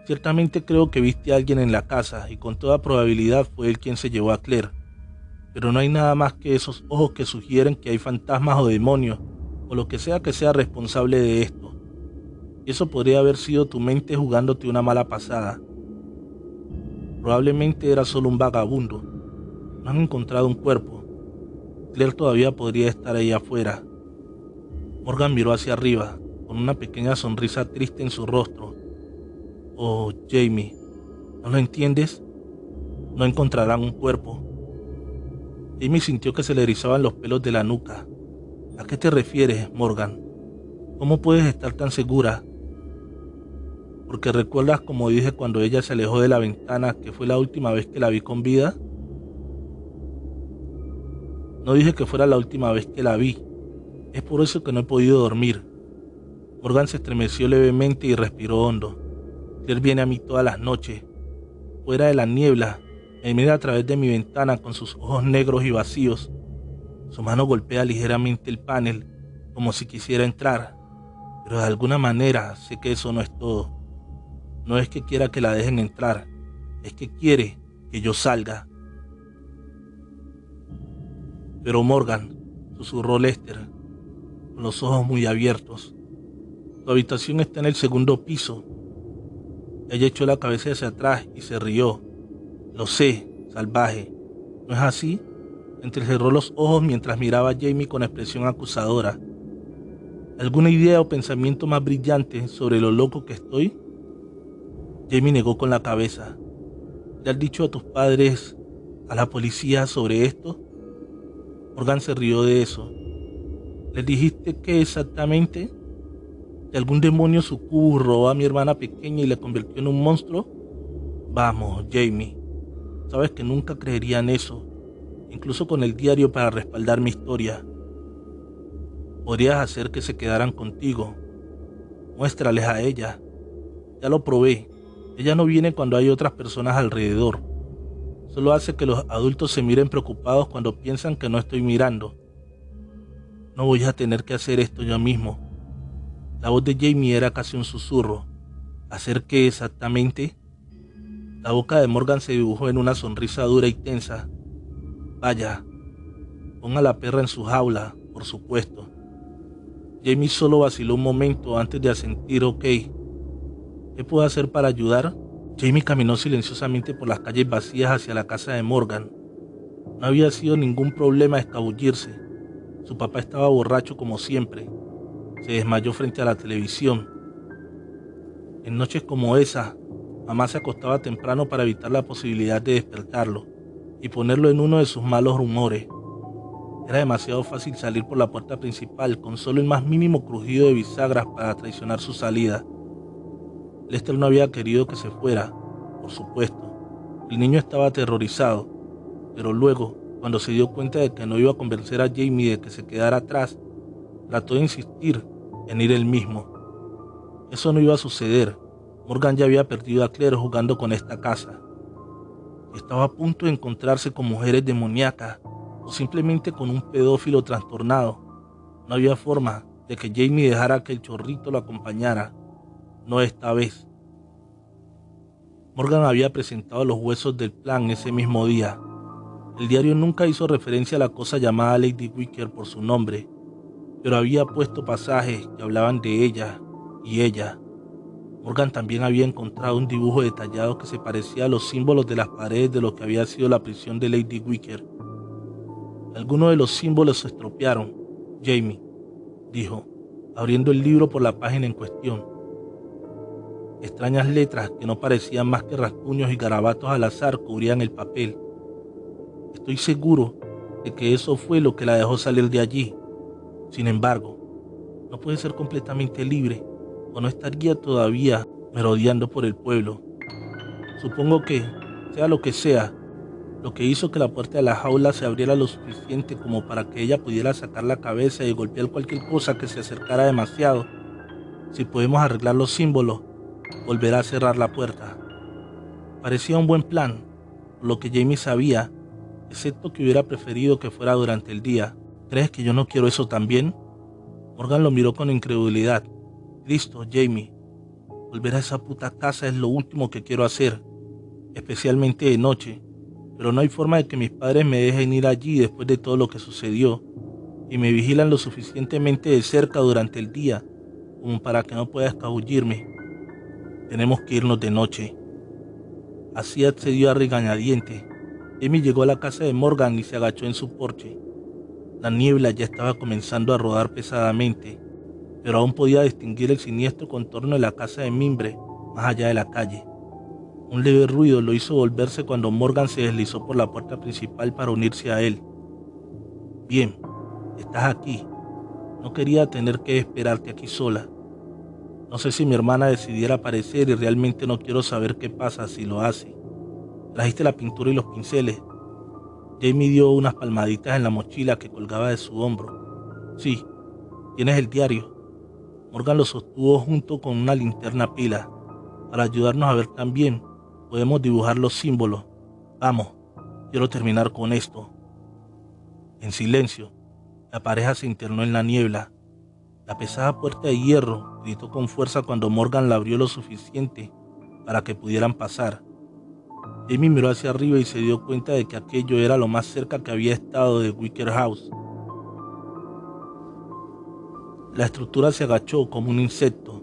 ciertamente creo que viste a alguien en la casa y con toda probabilidad fue él quien se llevó a Claire pero no hay nada más que esos ojos que sugieren que hay fantasmas o demonios, o lo que sea que sea responsable de esto. Eso podría haber sido tu mente jugándote una mala pasada. Probablemente era solo un vagabundo. No han encontrado un cuerpo. Claire todavía podría estar ahí afuera. Morgan miró hacia arriba, con una pequeña sonrisa triste en su rostro. Oh, Jamie, ¿no lo entiendes? No encontrarán un cuerpo Amy sintió que se le erizaban los pelos de la nuca. ¿A qué te refieres, Morgan? ¿Cómo puedes estar tan segura? Porque recuerdas como dije cuando ella se alejó de la ventana que fue la última vez que la vi con vida. No dije que fuera la última vez que la vi. Es por eso que no he podido dormir. Morgan se estremeció levemente y respiró hondo. Él viene a mí todas las noches. Fuera de la niebla, me mira a través de mi ventana con sus ojos negros y vacíos. Su mano golpea ligeramente el panel, como si quisiera entrar, pero de alguna manera sé que eso no es todo. No es que quiera que la dejen entrar, es que quiere que yo salga. Pero Morgan, susurró Lester, con los ojos muy abiertos. Tu habitación está en el segundo piso. Ella echó la cabeza hacia atrás y se rió. Lo sé, salvaje. ¿No es así? Entrecerró los ojos mientras miraba a Jamie con expresión acusadora. ¿Alguna idea o pensamiento más brillante sobre lo loco que estoy? Jamie negó con la cabeza. ¿Le has dicho a tus padres, a la policía sobre esto? Morgan se rió de eso. ¿Le dijiste qué exactamente? ¿Que algún demonio sucubo robó a mi hermana pequeña y la convirtió en un monstruo? Vamos, Jamie. Sabes que nunca creería en eso, incluso con el diario para respaldar mi historia. Podrías hacer que se quedaran contigo. Muéstrales a ella. Ya lo probé. Ella no viene cuando hay otras personas alrededor. Solo hace que los adultos se miren preocupados cuando piensan que no estoy mirando. No voy a tener que hacer esto yo mismo. La voz de Jamie era casi un susurro. ¿Hacer qué exactamente? La boca de Morgan se dibujó en una sonrisa dura y tensa. Vaya, ponga la perra en su jaula, por supuesto. Jamie solo vaciló un momento antes de asentir ok. ¿Qué puedo hacer para ayudar? Jamie caminó silenciosamente por las calles vacías hacia la casa de Morgan. No había sido ningún problema escabullirse. Su papá estaba borracho como siempre. Se desmayó frente a la televisión. En noches como esa, mamá se acostaba temprano para evitar la posibilidad de despertarlo y ponerlo en uno de sus malos rumores. Era demasiado fácil salir por la puerta principal con solo el más mínimo crujido de bisagras para traicionar su salida. Lester no había querido que se fuera, por supuesto. El niño estaba aterrorizado, pero luego, cuando se dio cuenta de que no iba a convencer a Jamie de que se quedara atrás, trató de insistir en ir él mismo. Eso no iba a suceder. Morgan ya había perdido a Claire jugando con esta casa. Estaba a punto de encontrarse con mujeres demoníacas o simplemente con un pedófilo trastornado. No había forma de que Jamie dejara que el chorrito lo acompañara no esta vez. Morgan había presentado los huesos del plan ese mismo día. El diario nunca hizo referencia a la cosa llamada Lady Wicker por su nombre, pero había puesto pasajes que hablaban de ella y ella. Morgan también había encontrado un dibujo detallado que se parecía a los símbolos de las paredes de lo que había sido la prisión de Lady Wicker. Algunos de los símbolos se estropearon, Jamie, dijo, abriendo el libro por la página en cuestión. Extrañas letras que no parecían más que rasguños y garabatos al azar cubrían el papel. Estoy seguro de que eso fue lo que la dejó salir de allí. Sin embargo, no puede ser completamente libre o no estaría todavía merodeando por el pueblo. Supongo que, sea lo que sea, lo que hizo que la puerta de la jaula se abriera lo suficiente como para que ella pudiera sacar la cabeza y golpear cualquier cosa que se acercara demasiado. Si podemos arreglar los símbolos, volverá a cerrar la puerta. Parecía un buen plan, lo que Jamie sabía, excepto que hubiera preferido que fuera durante el día. ¿Crees que yo no quiero eso también? Morgan lo miró con incredulidad. Listo, Jamie. Volver a esa puta casa es lo último que quiero hacer, especialmente de noche. Pero no hay forma de que mis padres me dejen ir allí después de todo lo que sucedió y me vigilan lo suficientemente de cerca durante el día como para que no pueda escabullirme. Tenemos que irnos de noche. Así accedió a regañadientes. Amy llegó a la casa de Morgan y se agachó en su porche. La niebla ya estaba comenzando a rodar pesadamente, pero aún podía distinguir el siniestro contorno de la casa de mimbre más allá de la calle. Un leve ruido lo hizo volverse cuando Morgan se deslizó por la puerta principal para unirse a él. Bien, estás aquí. No quería tener que esperarte aquí sola. No sé si mi hermana decidiera aparecer y realmente no quiero saber qué pasa si lo hace. Trajiste la pintura y los pinceles. Jamie dio unas palmaditas en la mochila que colgaba de su hombro. Sí, tienes el diario. Morgan lo sostuvo junto con una linterna pila. Para ayudarnos a ver también, podemos dibujar los símbolos. Vamos, quiero terminar con esto. En silencio, la pareja se internó en la niebla la pesada puerta de hierro gritó con fuerza cuando Morgan la abrió lo suficiente para que pudieran pasar. Jamie miró hacia arriba y se dio cuenta de que aquello era lo más cerca que había estado de Wicker House. La estructura se agachó como un insecto.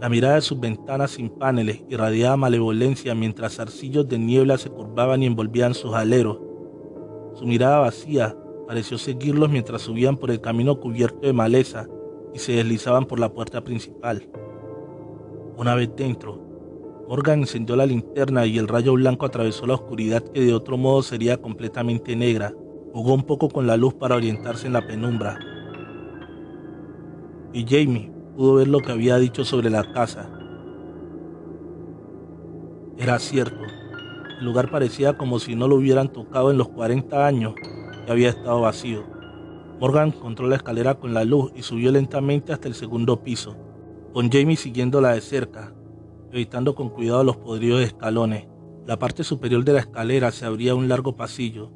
La mirada de sus ventanas sin paneles irradiaba malevolencia mientras arcillos de niebla se curvaban y envolvían sus aleros. Su mirada vacía pareció seguirlos mientras subían por el camino cubierto de maleza se deslizaban por la puerta principal. Una vez dentro, Morgan encendió la linterna y el rayo blanco atravesó la oscuridad que de otro modo sería completamente negra. Jugó un poco con la luz para orientarse en la penumbra. Y Jamie pudo ver lo que había dicho sobre la casa. Era cierto, el lugar parecía como si no lo hubieran tocado en los 40 años había estado vacío. Morgan encontró la escalera con la luz y subió lentamente hasta el segundo piso. con Jamie siguiéndola de cerca, evitando con cuidado los podridos escalones. La parte superior de la escalera se abría un largo pasillo.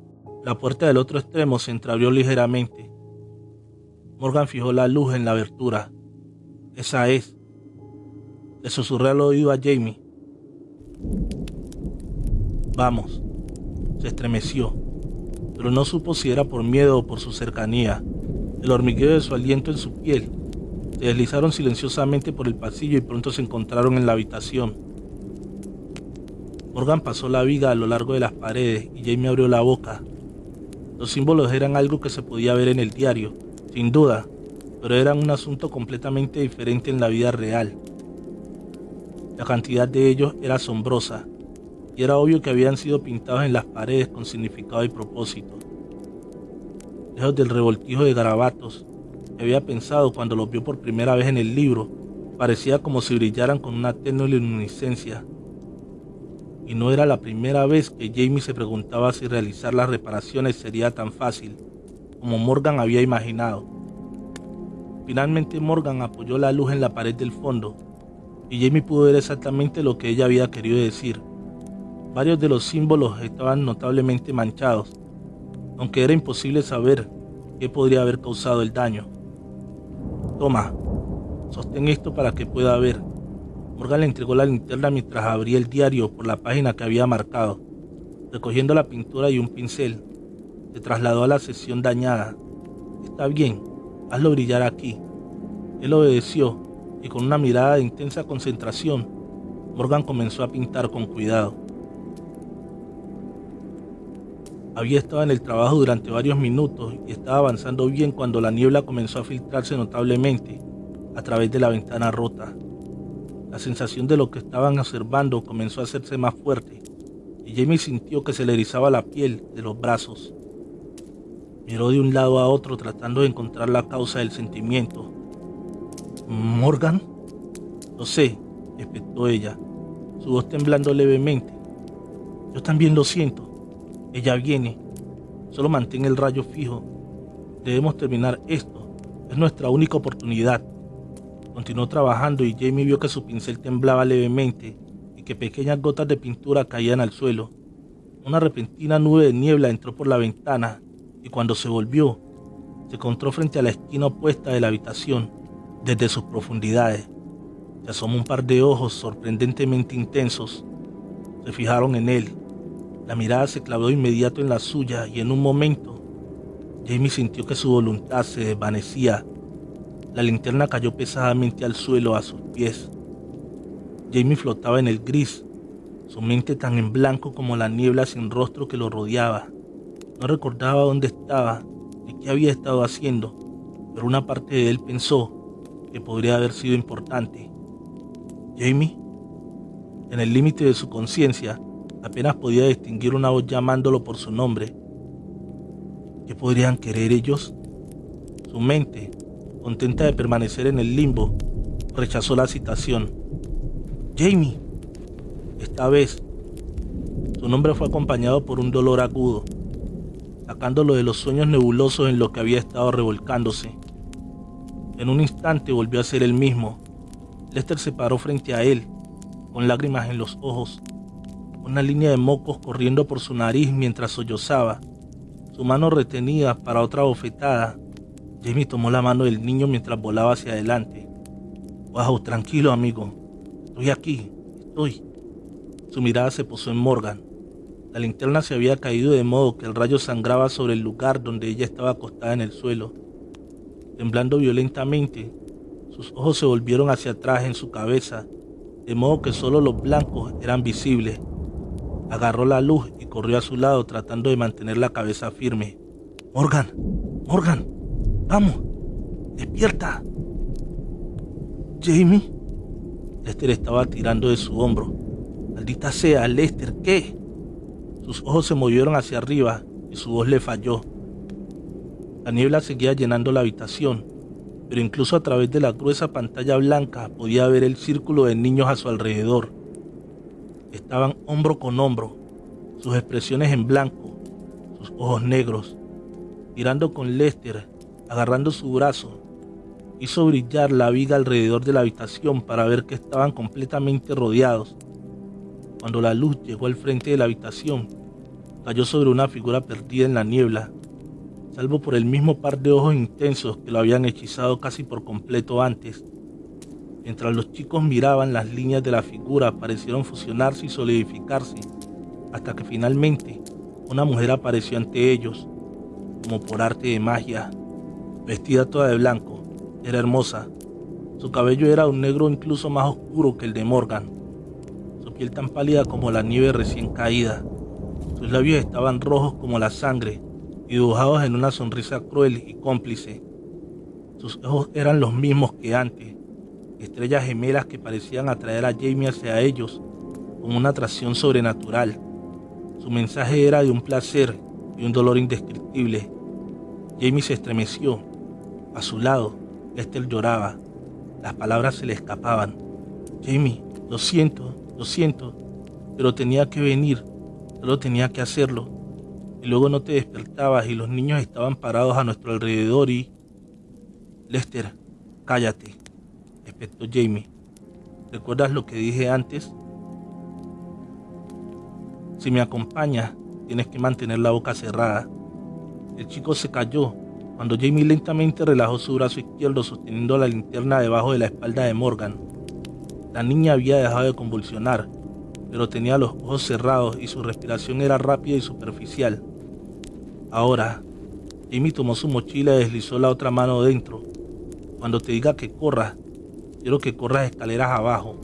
La puerta del otro extremo se entreabrió ligeramente. Morgan fijó la luz en la abertura. Esa es. Le susurré al oído a Jamie. Vamos. Se estremeció, pero no supo si era por miedo o por su cercanía. El hormigueo de su aliento en su piel. Se deslizaron silenciosamente por el pasillo y pronto se encontraron en la habitación. Morgan pasó la viga a lo largo de las paredes y Jamie abrió la boca. Los símbolos eran algo que se podía ver en el diario, sin duda, pero eran un asunto completamente diferente en la vida real. La cantidad de ellos era asombrosa, y era obvio que habían sido pintados en las paredes con significado y propósito. Lejos del revoltijo de garabatos que había pensado cuando los vio por primera vez en el libro, parecía como si brillaran con una tenue luminiscencia. Y no era la primera vez que Jamie se preguntaba si realizar las reparaciones sería tan fácil como Morgan había imaginado. Finalmente Morgan apoyó la luz en la pared del fondo y Jamie pudo ver exactamente lo que ella había querido decir. Varios de los símbolos estaban notablemente manchados, aunque era imposible saber qué podría haber causado el daño. Toma, sostén esto para que pueda ver. Morgan le entregó la linterna mientras abría el diario por la página que había marcado. Recogiendo la pintura y un pincel, se trasladó a la sesión dañada. Está bien, hazlo brillar aquí. Él obedeció y con una mirada de intensa concentración, Morgan comenzó a pintar con cuidado. Había estado en el trabajo durante varios minutos y estaba avanzando bien cuando la niebla comenzó a filtrarse notablemente a través de la ventana rota. La sensación de lo que estaban observando comenzó a hacerse más fuerte y Jamie sintió que se le erizaba la piel de los brazos. Miró de un lado a otro tratando de encontrar la causa del sentimiento. ¿Morgan? Lo sé, espetó ella, su voz temblando levemente. Yo también lo siento. Ella viene. Solo mantén el rayo fijo. Debemos terminar esto. Es nuestra única oportunidad. Continuó trabajando y Jamie vio que su pincel temblaba levemente y que pequeñas gotas de pintura caían al suelo. Una repentina nube de niebla entró por la ventana y cuando se volvió, se encontró frente a la esquina opuesta de la habitación, desde sus profundidades. Se asomó un par de ojos sorprendentemente intensos. Se fijaron en él la mirada se clavó inmediato en la suya y en un momento Jamie sintió que su voluntad se desvanecía. La linterna cayó pesadamente al suelo a sus pies. Jamie flotaba en el gris, su mente tan en blanco como la niebla sin rostro que lo rodeaba. No recordaba dónde estaba ni qué había estado haciendo, pero una parte de él pensó que podría haber sido importante. Jamie, en el límite de su conciencia, Apenas podía distinguir una voz llamándolo por su nombre. ¿Qué podrían querer ellos? Su mente, contenta de permanecer en el limbo, rechazó la citación. Jamie. Esta vez, su nombre fue acompañado por un dolor agudo, sacándolo de los sueños nebulosos en los que había estado revolcándose. En un instante volvió a ser el mismo. Lester se paró frente a él, con lágrimas en los ojos, una línea de mocos corriendo por su nariz mientras sollozaba. Su mano retenida para otra bofetada. Jamie tomó la mano del niño mientras volaba hacia adelante. Wow, tranquilo amigo. Estoy aquí, estoy. Su mirada se posó en Morgan. La linterna se había caído de modo que el rayo sangraba sobre el lugar donde ella estaba acostada en el suelo. Temblando violentamente, sus ojos se volvieron hacia atrás en su cabeza, de modo que solo los blancos eran visibles. Agarró la luz y corrió a su lado tratando de mantener la cabeza firme. Morgan, Morgan, vamos, despierta. Jamie. Lester estaba tirando de su hombro. Maldita sea, Lester, ¿qué? Sus ojos se movieron hacia arriba y su voz le falló. La niebla seguía llenando la habitación, pero incluso a través de la gruesa pantalla blanca podía ver el círculo de niños a su alrededor estaban hombro con hombro, sus expresiones en blanco, sus ojos negros, mirando con Lester, agarrando su brazo, Hizo brillar la viga alrededor de la habitación para ver que estaban completamente rodeados. Cuando la luz llegó al frente de la habitación, cayó sobre una figura perdida en la niebla, salvo por el mismo par de ojos intensos que lo habían hechizado casi por completo antes. Mientras los chicos miraban, las líneas de la figura parecieron fusionarse y solidificarse, hasta que finalmente una mujer apareció ante ellos, como por arte de magia, vestida toda de blanco era hermosa. Su cabello era un negro incluso más oscuro que el de Morgan. Su piel tan pálida como la nieve recién caída. Sus labios estaban rojos como la sangre y dibujados en una sonrisa cruel y cómplice. Sus ojos eran los mismos que antes, estrellas gemelas que parecían atraer a Jamie hacia ellos con una atracción sobrenatural. Su mensaje era de un placer y un dolor indescriptible. Jamie se estremeció. A su lado, Lester lloraba. Las palabras se le escapaban. Jamie, lo siento, lo siento, pero tenía que venir, solo tenía que hacerlo. Y luego no te despertabas y los niños estaban parados a nuestro alrededor y... Lester, cállate, espectó Jamie. ¿Recuerdas lo que dije antes? Si me acompañas, tienes que mantener la boca cerrada. El chico se cayó cuando Jamie lentamente relajó su brazo izquierdo sosteniendo la linterna debajo de la espalda de Morgan. La niña había dejado de convulsionar, pero tenía los ojos cerrados y su respiración era rápida y superficial. Ahora, Jamie tomó su mochila y deslizó la otra mano dentro. Cuando te diga que corras, quiero que corras escaleras abajo,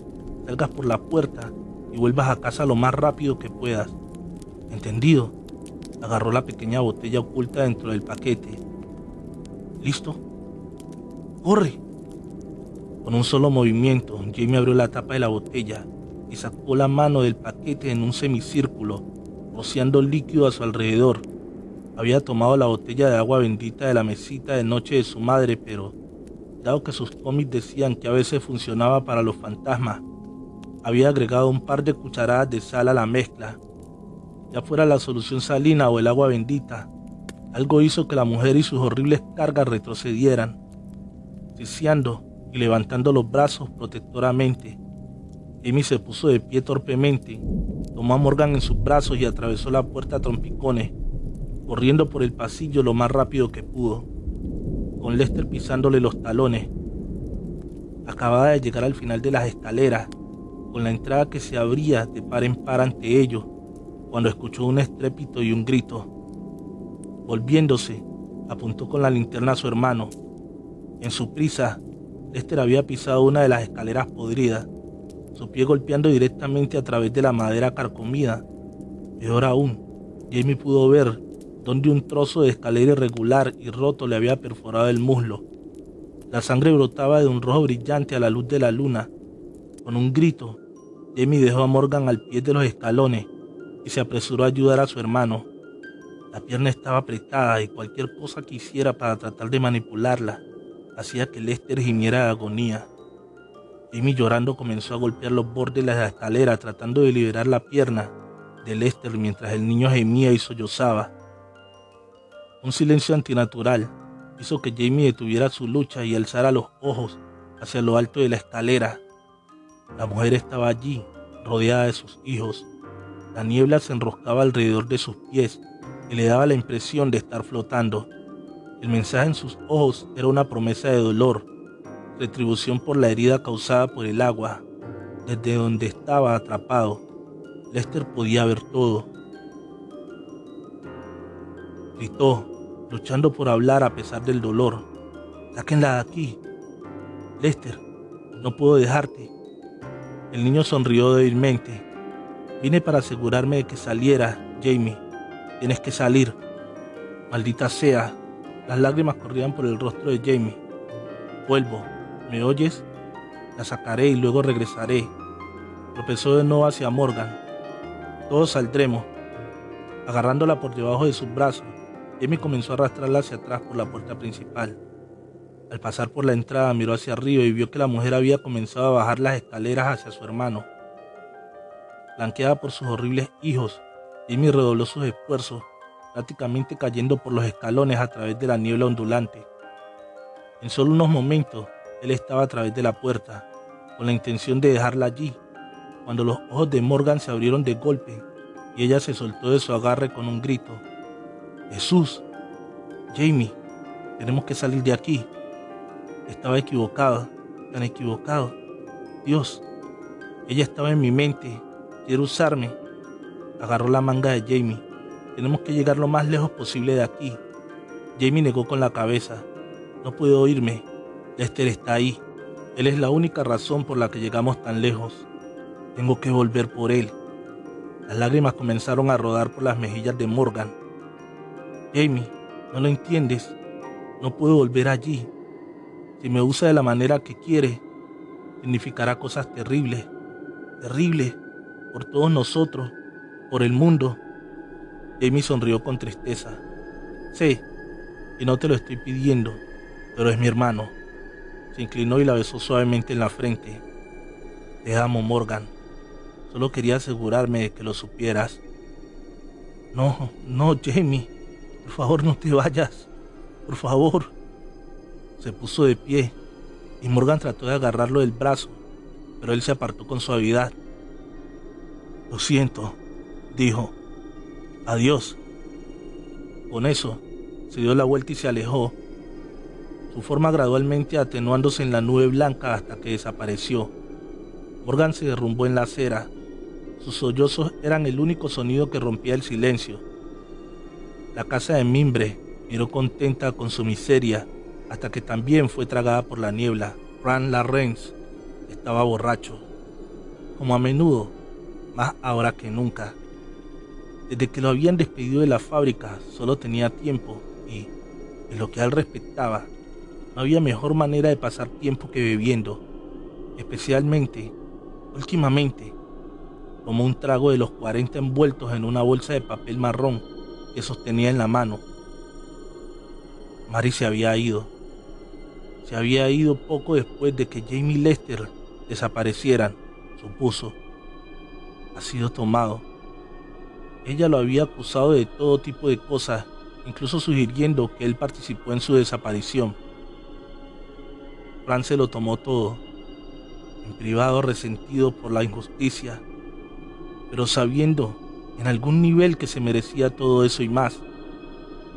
salgas por la puerta y vuelvas a casa lo más rápido que puedas. ¿Entendido? Agarró la pequeña botella oculta dentro del paquete ¿Listo? ¡Corre! Con un solo movimiento, Jamie abrió la tapa de la botella y sacó la mano del paquete en un semicírculo, rociando líquido a su alrededor. Había tomado la botella de agua bendita de la mesita de noche de su madre, pero, dado que sus cómics decían que a veces funcionaba para los fantasmas, había agregado un par de cucharadas de sal a la mezcla. Ya fuera la solución salina o el agua bendita, algo hizo que la mujer y sus horribles cargas retrocedieran, ciciando y levantando los brazos protectoramente. Amy se puso de pie torpemente, tomó a Morgan en sus brazos y atravesó la puerta a trompicones, corriendo por el pasillo lo más rápido que pudo, con Lester pisándole los talones. Acababa de llegar al final de las escaleras, con la entrada que se abría de par en par ante ellos, cuando escuchó un estrépito y un grito. Volviéndose, apuntó con la linterna a su hermano. En su prisa, Lester había pisado una de las escaleras podridas, su pie golpeando directamente a través de la madera carcomida. Peor aún, Jamie pudo ver donde un trozo de escalera irregular y roto le había perforado el muslo. La sangre brotaba de un rojo brillante a la luz de la luna. Con un grito, Jamie dejó a Morgan al pie de los escalones y se apresuró a ayudar a su hermano. La pierna estaba apretada y cualquier cosa que hiciera para tratar de manipularla hacía que Lester gimiera de agonía. Amy llorando comenzó a golpear los bordes de la escalera tratando de liberar la pierna de Lester mientras el niño gemía y sollozaba. Un silencio antinatural hizo que Jamie detuviera su lucha y alzara los ojos hacia lo alto de la escalera. La mujer estaba allí, rodeada de sus hijos. La niebla se enroscaba alrededor de sus pies y le daba la impresión de estar flotando. El mensaje en sus ojos era una promesa de dolor, retribución por la herida causada por el agua. Desde donde estaba atrapado, Lester podía ver todo. Gritó, luchando por hablar a pesar del dolor. Sáquenla de aquí. Lester, no puedo dejarte. El niño sonrió débilmente. Vine para asegurarme de que saliera, Jamie. Tienes que salir. Maldita sea. Las lágrimas corrían por el rostro de Jamie. Vuelvo. ¿Me oyes? La sacaré y luego regresaré. Tropezó de nuevo hacia Morgan. Todos saldremos. Agarrándola por debajo de sus brazos, Jamie comenzó a arrastrarla hacia atrás por la puerta principal. Al pasar por la entrada miró hacia arriba y vio que la mujer había comenzado a bajar las escaleras hacia su hermano. Blanqueada por sus horribles hijos, Jimmy redobló sus esfuerzos, prácticamente cayendo por los escalones a través de la niebla ondulante. En solo unos momentos, él estaba a través de la puerta, con la intención de dejarla allí, cuando los ojos de Morgan se abrieron de golpe y ella se soltó de su agarre con un grito. Jesús, Jamie, tenemos que salir de aquí. Estaba equivocada, tan equivocado. Dios, ella estaba en mi mente, quiere usarme. Agarró la manga de Jamie. Tenemos que llegar lo más lejos posible de aquí. Jamie negó con la cabeza. No puedo oírme. Lester está ahí. Él es la única razón por la que llegamos tan lejos. Tengo que volver por él. Las lágrimas comenzaron a rodar por las mejillas de Morgan. Jamie, no lo entiendes. No puedo volver allí. Si me usa de la manera que quiere, significará cosas terribles, terribles, por todos nosotros, por el mundo. Jamie sonrió con tristeza. Sé, y no te lo estoy pidiendo, pero es mi hermano. Se inclinó y la besó suavemente en la frente. Te amo, Morgan. Solo quería asegurarme de que lo supieras. No, no, Jamie. Por favor, no te vayas. Por favor. Se puso de pie y Morgan trató de agarrarlo del brazo, pero él se apartó con suavidad. Lo siento, dijo. Adiós. Con eso, se dio la vuelta y se alejó, su forma gradualmente atenuándose en la nube blanca hasta que desapareció. Morgan se derrumbó en la acera. Sus sollozos eran el único sonido que rompía el silencio. La casa de mimbre miró contenta con su miseria hasta que también fue tragada por la niebla. Fran Larrens estaba borracho, como a menudo, más ahora que nunca. Desde que lo habían despedido de la fábrica, solo tenía tiempo y, en lo que a él respectaba, no había mejor manera de pasar tiempo que bebiendo, especialmente, últimamente, tomó un trago de los 40 envueltos en una bolsa de papel marrón que sostenía en la mano. Mary se había ido. Se había ido poco después de que Jamie Lester desaparecieran, supuso. Ha sido tomado. Ella lo había acusado de todo tipo de cosas incluso sugiriendo que él participó en su desaparición. Fran se lo tomó todo, en privado resentido por la injusticia, pero sabiendo en algún nivel que se merecía todo eso y más.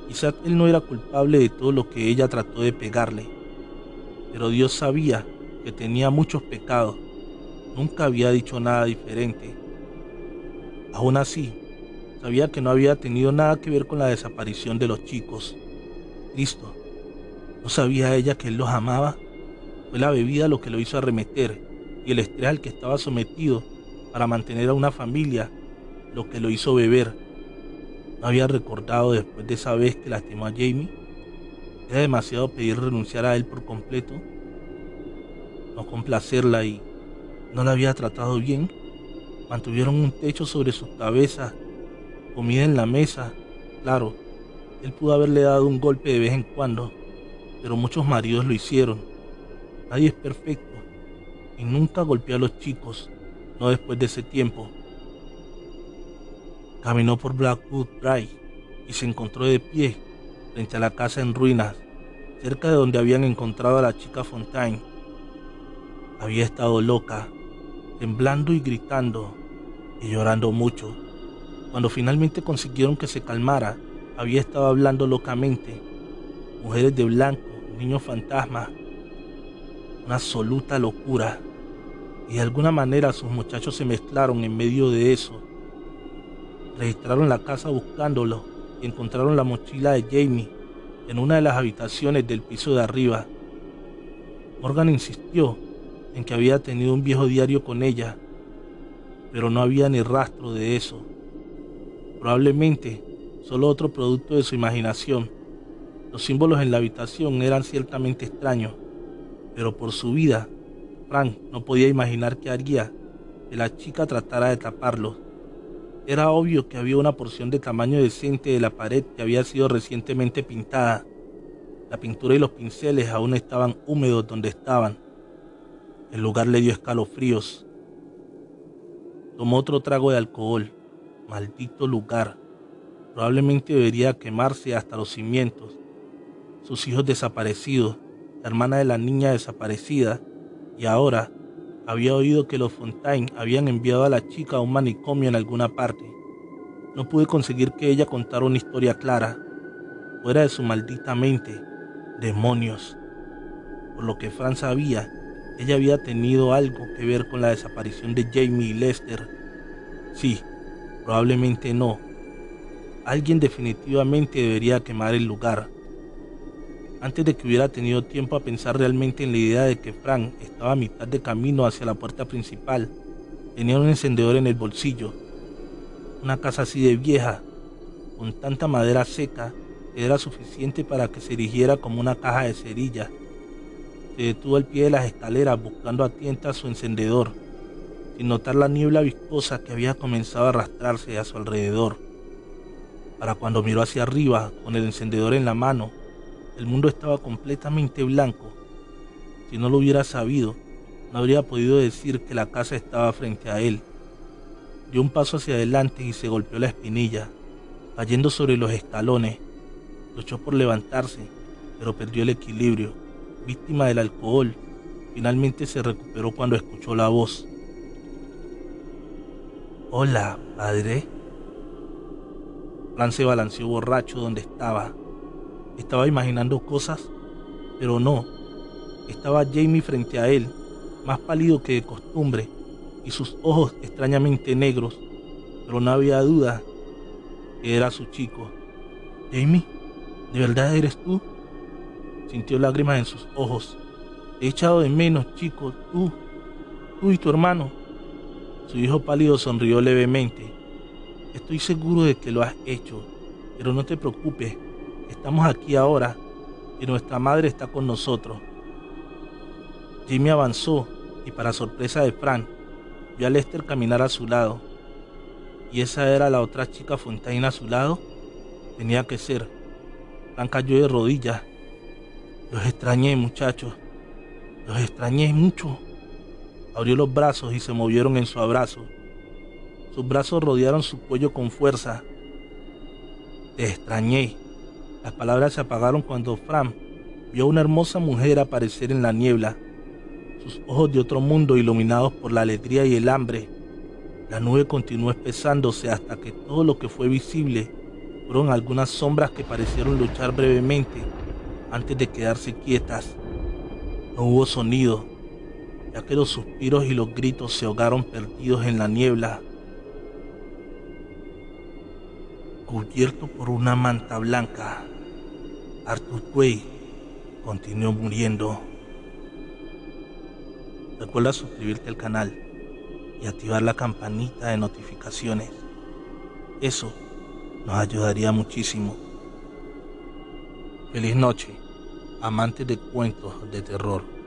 Quizás él no era culpable de todo lo que ella trató de pegarle, pero Dios sabía que tenía muchos pecados. Nunca había dicho nada diferente. Aún así, Sabía que no había tenido nada que ver con la desaparición de los chicos. Listo. ¿No sabía ella que él los amaba? Fue la bebida lo que lo hizo arremeter y el estrés al que estaba sometido para mantener a una familia lo que lo hizo beber. ¿No había recordado después de esa vez que lastimó a Jamie? ¿Era demasiado pedir renunciar a él por completo? ¿No complacerla y no la había tratado bien? Mantuvieron un techo sobre sus cabezas comida en la mesa. Claro, él pudo haberle dado un golpe de vez en cuando, pero muchos maridos lo hicieron. Nadie es perfecto y nunca golpeó a los chicos, no después de ese tiempo. Caminó por Blackwood Drive y se encontró de pie frente a la casa en ruinas, cerca de donde habían encontrado a la chica Fontaine. Había estado loca, temblando y gritando y llorando mucho. Cuando finalmente consiguieron que se calmara, había estado hablando locamente. Mujeres de blanco, niños fantasmas. Una absoluta locura. Y de alguna manera sus muchachos se mezclaron en medio de eso. Registraron la casa buscándolo y encontraron la mochila de Jamie en una de las habitaciones del piso de arriba. Morgan insistió en que había tenido un viejo diario con ella, pero no había ni rastro de eso probablemente solo otro producto de su imaginación. Los símbolos en la habitación eran ciertamente extraños, pero por su vida, Frank no podía imaginar qué haría que la chica tratara de taparlos. Era obvio que había una porción de tamaño decente de la pared que había sido recientemente pintada. La pintura y los pinceles aún estaban húmedos donde estaban. El lugar le dio escalofríos. Tomó otro trago de alcohol Maldito lugar. Probablemente debería quemarse hasta los cimientos. Sus hijos desaparecidos, hermana de la niña desaparecida, y ahora había oído que los Fontaine habían enviado a la chica a un manicomio en alguna parte. No pude conseguir que ella contara una historia clara, fuera de su maldita mente. Demonios. Por lo que Fran sabía, ella había tenido algo que ver con la desaparición de Jamie y Lester. Sí, probablemente no. Alguien definitivamente debería quemar el lugar. Antes de que hubiera tenido tiempo a pensar realmente en la idea de que Frank estaba a mitad de camino hacia la puerta principal, tenía un encendedor en el bolsillo. Una casa así de vieja, con tanta madera seca, era suficiente para que se erigiera como una caja de cerillas. Se detuvo al pie de las escaleras buscando a tientas su encendedor, sin notar la niebla viscosa que había comenzado a arrastrarse a su alrededor. Para cuando miró hacia arriba con el encendedor en la mano, el mundo estaba completamente blanco. Si no lo hubiera sabido, no habría podido decir que la casa estaba frente a él. Dio un paso hacia adelante y se golpeó la espinilla, cayendo sobre los escalones. Luchó por levantarse, pero perdió el equilibrio. Víctima del alcohol, finalmente se recuperó cuando escuchó la voz. Hola, padre. Fran se balanceó borracho donde estaba, estaba imaginando cosas, pero no. Estaba Jamie frente a él, más pálido que de costumbre, y sus ojos extrañamente negros, pero no había duda que era su chico. Jamie, ¿de verdad eres tú? Sintió lágrimas en sus ojos. he echado de menos, chico, tú, tú y tu hermano. Su hijo pálido sonrió levemente. Estoy seguro de que lo has hecho, pero no te preocupes, Estamos aquí ahora y nuestra madre está con nosotros. Jimmy avanzó y para sorpresa de Frank, vio a Lester caminar a su lado. ¿Y esa era la otra chica Fontaine a su lado? Tenía que ser. Frank cayó de rodillas. Los extrañé, muchachos. Los extrañé mucho. Abrió los brazos y se movieron en su abrazo. Sus brazos rodearon su cuello con fuerza. Te extrañé, las palabras se apagaron cuando Fran vio a una hermosa mujer aparecer en la niebla, sus ojos de otro mundo iluminados por la alegría y el hambre. La nube continuó espesándose hasta que todo lo que fue visible fueron algunas sombras que parecieron luchar brevemente antes de quedarse quietas. No hubo sonido, ya que los suspiros y los gritos se ahogaron perdidos en la niebla. Cubierto por una manta blanca, Arthur Quay continuó muriendo. Recuerda suscribirte al canal y activar la campanita de notificaciones. Eso nos ayudaría muchísimo. Feliz noche, amantes de cuentos de terror.